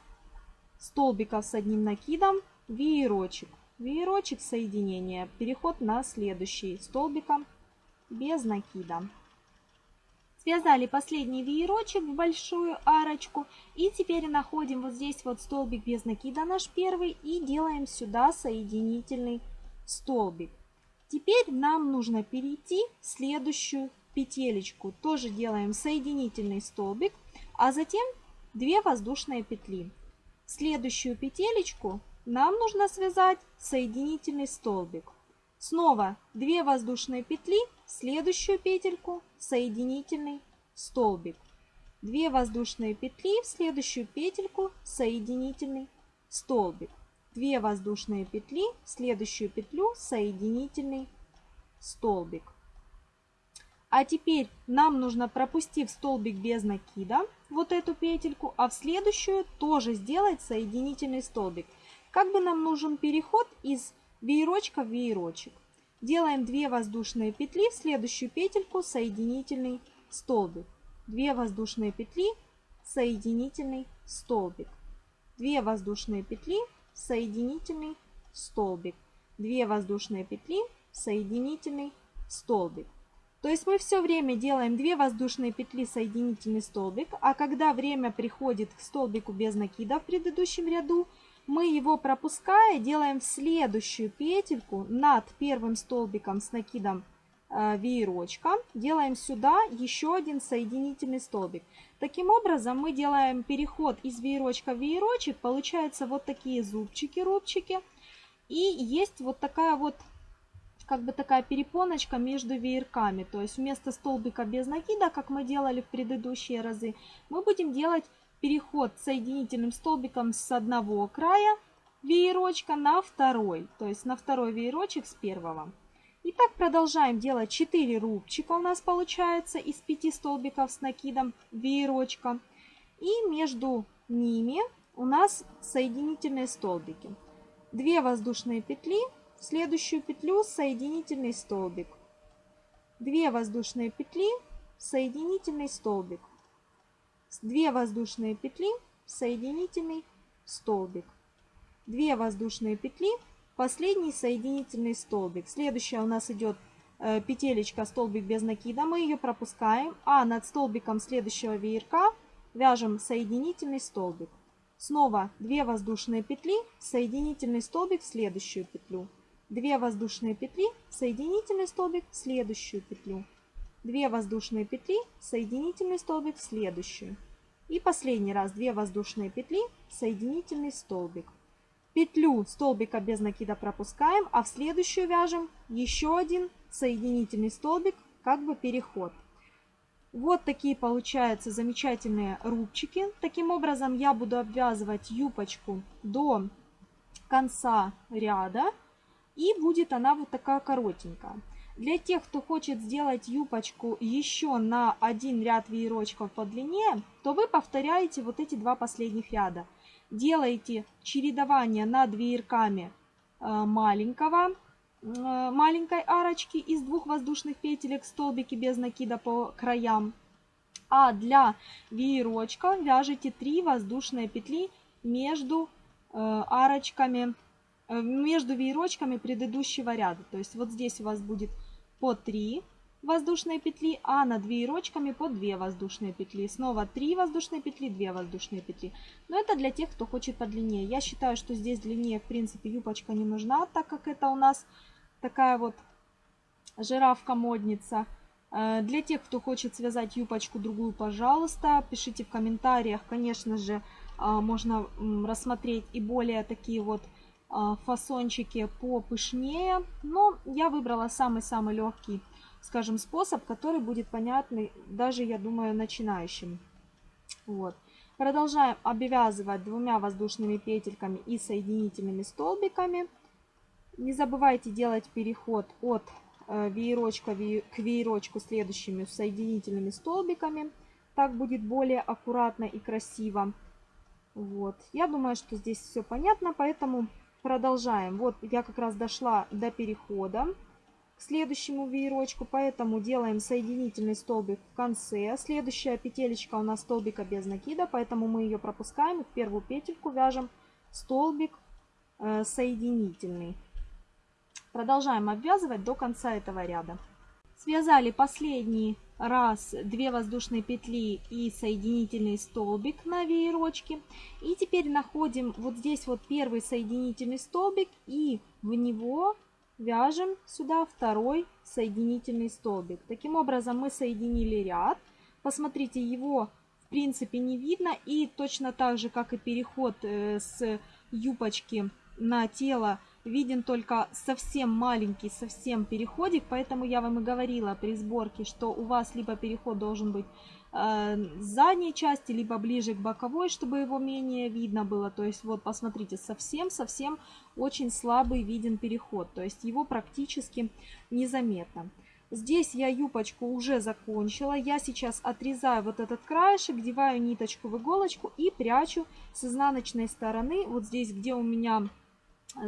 столбиков с одним накидом, веерочек веерочек соединения, переход на следующий столбиком без накида. Связали последний веерочек в большую арочку и теперь находим вот здесь вот столбик без накида наш первый и делаем сюда соединительный столбик. Теперь нам нужно перейти в следующую петелечку. Тоже делаем соединительный столбик, а затем 2 воздушные петли. Следующую петелечку нам нужно связать соединительный столбик. Снова 2 воздушные петли, следующую петельку соединительный столбик. 2 воздушные петли, в следующую петельку соединительный столбик. 2 воздушные петли, в следующую петлю соединительный столбик. А теперь нам нужно, пропустив столбик без накида, вот эту петельку, а в следующую тоже сделать соединительный столбик. Как бы нам нужен переход из веерочка в веерочек. Делаем 2 воздушные петли, в следующую петельку соединительный столбик. 2 воздушные петли, соединительный столбик. 2 воздушные петли, соединительный столбик. 2 воздушные петли, соединительный столбик. То есть мы все время делаем 2 воздушные петли, соединительный столбик, а когда время приходит к столбику без накида в предыдущем ряду, мы его пропуская делаем в следующую петельку над первым столбиком с накидом э, веерочка, делаем сюда еще один соединительный столбик. Таким образом мы делаем переход из веерочка в веерочек, получаются вот такие зубчики, рубчики. И есть вот такая вот как бы такая перепоночка между веерками. То есть вместо столбика без накида, как мы делали в предыдущие разы, мы будем делать переход соединительным столбиком с одного края веерочка на второй. То есть на второй веерочек с первого. И так продолжаем делать 4 рубчика у нас получается из 5 столбиков с накидом веерочка. И между ними у нас соединительные столбики. 2 воздушные петли в следующую петлю соединительный столбик. 2 воздушные петли, соединительный столбик. 2 воздушные петли, соединительный столбик. 2 воздушные петли, последний соединительный столбик. Следующая у нас идет э, петелечка столбик без накида, мы ее пропускаем, а над столбиком следующего веерка вяжем соединительный столбик. Снова 2 воздушные петли, соединительный столбик в следующую петлю. 2 воздушные петли, соединительный столбик в следующую петлю. 2 воздушные петли, соединительный столбик в следующую. И последний раз 2 воздушные петли, соединительный столбик. Петлю столбика без накида пропускаем, а в следующую вяжем еще один соединительный столбик, как бы переход. Вот такие получаются замечательные рубчики. Таким образом я буду обвязывать юбочку до конца ряда. И будет она вот такая коротенькая. Для тех, кто хочет сделать юбочку еще на один ряд веерочков по длине, то вы повторяете вот эти два последних ряда. Делаете чередование над веерками э, маленького, э, маленькой арочки из двух воздушных петелек столбики без накида по краям. А для веерочка вяжите 3 воздушные петли между э, арочками между веерочками предыдущего ряда. То есть вот здесь у вас будет по 3 воздушные петли, а над веерочками по 2 воздушные петли. Снова 3 воздушные петли, 2 воздушные петли. Но это для тех, кто хочет подлиннее. Я считаю, что здесь длиннее, в принципе, юбочка не нужна, так как это у нас такая вот жирафка-модница. Э, для тех, кто хочет связать юбочку другую, пожалуйста, пишите в комментариях. Конечно же, э, можно рассмотреть и более такие вот фасончики попышнее. Но я выбрала самый-самый легкий, скажем, способ, который будет понятный даже, я думаю, начинающим. Вот. Продолжаем обвязывать двумя воздушными петельками и соединительными столбиками. Не забывайте делать переход от э, веерочка к веерочку следующими соединительными столбиками. Так будет более аккуратно и красиво. Вот. Я думаю, что здесь все понятно, поэтому Продолжаем. Вот я как раз дошла до перехода к следующему веерочку, поэтому делаем соединительный столбик в конце. Следующая петелечка у нас столбика без накида, поэтому мы ее пропускаем. В первую петельку вяжем столбик э, соединительный. Продолжаем обвязывать до конца этого ряда. Связали последний раз 2 воздушные петли и соединительный столбик на веерочке. И теперь находим вот здесь вот первый соединительный столбик и в него вяжем сюда второй соединительный столбик. Таким образом мы соединили ряд. Посмотрите, его в принципе не видно. И точно так же, как и переход э, с юбочки на тело, виден только совсем маленький, совсем переходик. Поэтому я вам и говорила при сборке, что у вас либо переход должен быть э, задней части, либо ближе к боковой, чтобы его менее видно было. То есть вот посмотрите, совсем-совсем очень слабый виден переход. То есть его практически незаметно. Здесь я юбочку уже закончила. Я сейчас отрезаю вот этот краешек, деваю ниточку в иголочку и прячу с изнаночной стороны. Вот здесь, где у меня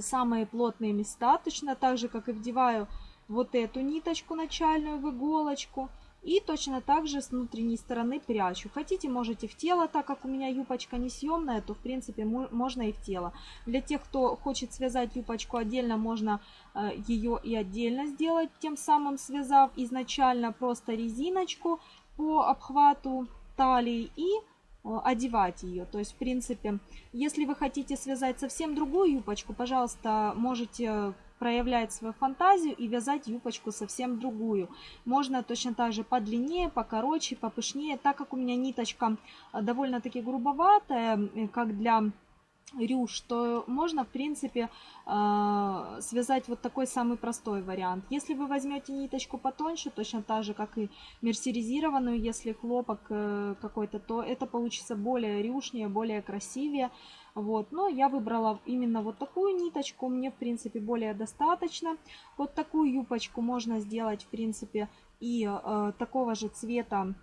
самые плотные места, точно так же, как и вдеваю вот эту ниточку начальную в иголочку. И точно так же с внутренней стороны прячу. Хотите, можете в тело, так как у меня юбочка не съемная, то в принципе можно и в тело. Для тех, кто хочет связать юбочку отдельно, можно э, ее и отдельно сделать, тем самым связав изначально просто резиночку по обхвату талии и одевать ее. То есть, в принципе, если вы хотите связать совсем другую юбочку, пожалуйста, можете проявлять свою фантазию и вязать юбочку совсем другую. Можно точно так же подлиннее, покороче, попышнее. Так как у меня ниточка э, довольно-таки грубоватая, как для рюш, то можно, в принципе, э, связать вот такой самый простой вариант. Если вы возьмете ниточку потоньше, точно так же, как и мерсеризированную, если хлопок э, какой-то, то это получится более рюшнее, более красивее. Вот, но я выбрала именно вот такую ниточку, мне, в принципе, более достаточно. Вот такую юбочку можно сделать, в принципе, и э, такого же цвета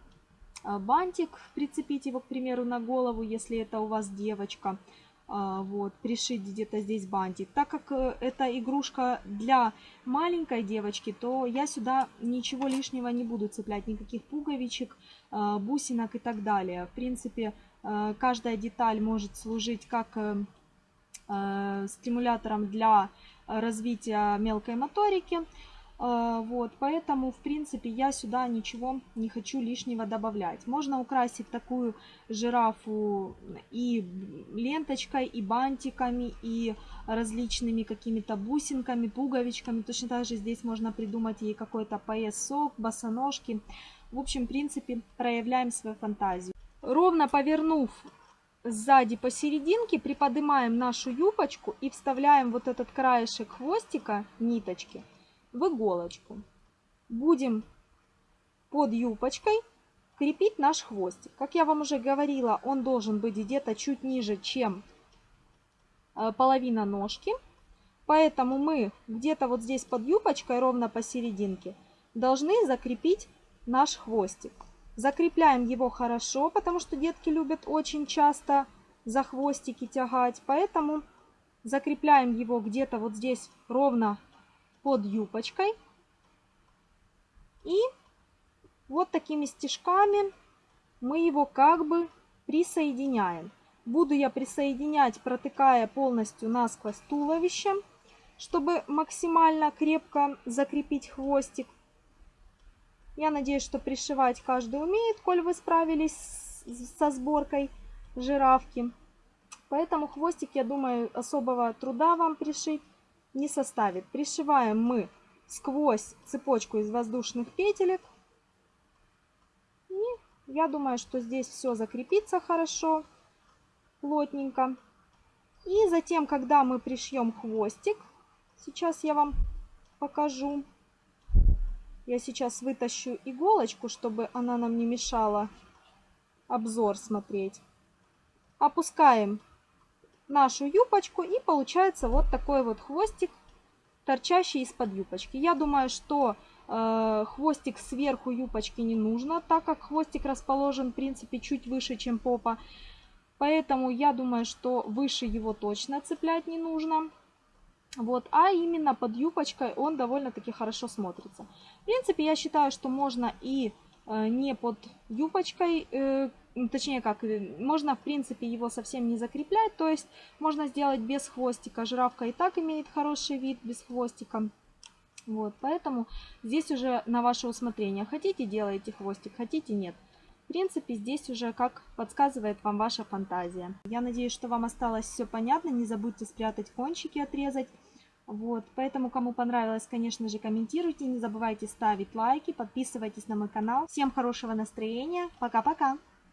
бантик, прицепить его, к примеру, на голову, если это у вас девочка. Вот, пришить где-то здесь бантик. Так как э, это игрушка для маленькой девочки, то я сюда ничего лишнего не буду цеплять, никаких пуговичек, э, бусинок и так далее. В принципе, Э, каждая деталь может служить как э, стимулятором для развития мелкой моторики. Вот, поэтому, в принципе, я сюда ничего не хочу лишнего добавлять. Можно украсить такую жирафу и ленточкой, и бантиками, и различными какими-то бусинками, пуговичками. Точно так же здесь можно придумать ей какой-то поясок, босоножки. В общем, в принципе, проявляем свою фантазию. Ровно повернув сзади посерединке, приподнимаем нашу юбочку и вставляем вот этот краешек хвостика, ниточки, в иголочку. Будем под юбочкой крепить наш хвостик. Как я вам уже говорила, он должен быть где-то чуть ниже, чем э, половина ножки. Поэтому мы где-то вот здесь под юбочкой, ровно посерединке, должны закрепить наш хвостик. Закрепляем его хорошо, потому что детки любят очень часто за хвостики тягать. Поэтому закрепляем его где-то вот здесь ровно под юбочкой. И вот такими стежками мы его как бы присоединяем. Буду я присоединять, протыкая полностью насквозь туловище, чтобы максимально крепко закрепить хвостик. Я надеюсь, что пришивать каждый умеет, коль вы справились со сборкой жирафки. Поэтому хвостик, я думаю, особого труда вам пришить не составит. Пришиваем мы сквозь цепочку из воздушных петелек. И я думаю, что здесь все закрепится хорошо, плотненько. И затем, когда мы пришьем хвостик, сейчас я вам покажу. Я сейчас вытащу иголочку, чтобы она нам не мешала обзор смотреть. Опускаем нашу юбочку и получается вот такой вот хвостик, торчащий из-под юбочки. Я думаю, что э, хвостик сверху юбочки не нужно, так как хвостик расположен, в принципе, чуть выше, чем попа. Поэтому я думаю, что выше его точно цеплять не нужно. Вот, а именно под юбочкой он довольно-таки хорошо смотрится. В принципе, я считаю, что можно и э, не под юбочкой, э, точнее как, э, можно в принципе его совсем не закреплять, то есть можно сделать без хвостика. Жирафка и так имеет хороший вид без хвостика. Вот, поэтому здесь уже на ваше усмотрение. Хотите, делаете хвостик, хотите, нет. В принципе, здесь уже как подсказывает вам ваша фантазия. Я надеюсь, что вам осталось все понятно. Не забудьте спрятать кончики, отрезать. Вот, поэтому, кому понравилось, конечно же, комментируйте, не забывайте ставить лайки, подписывайтесь на мой канал. Всем хорошего настроения, пока-пока!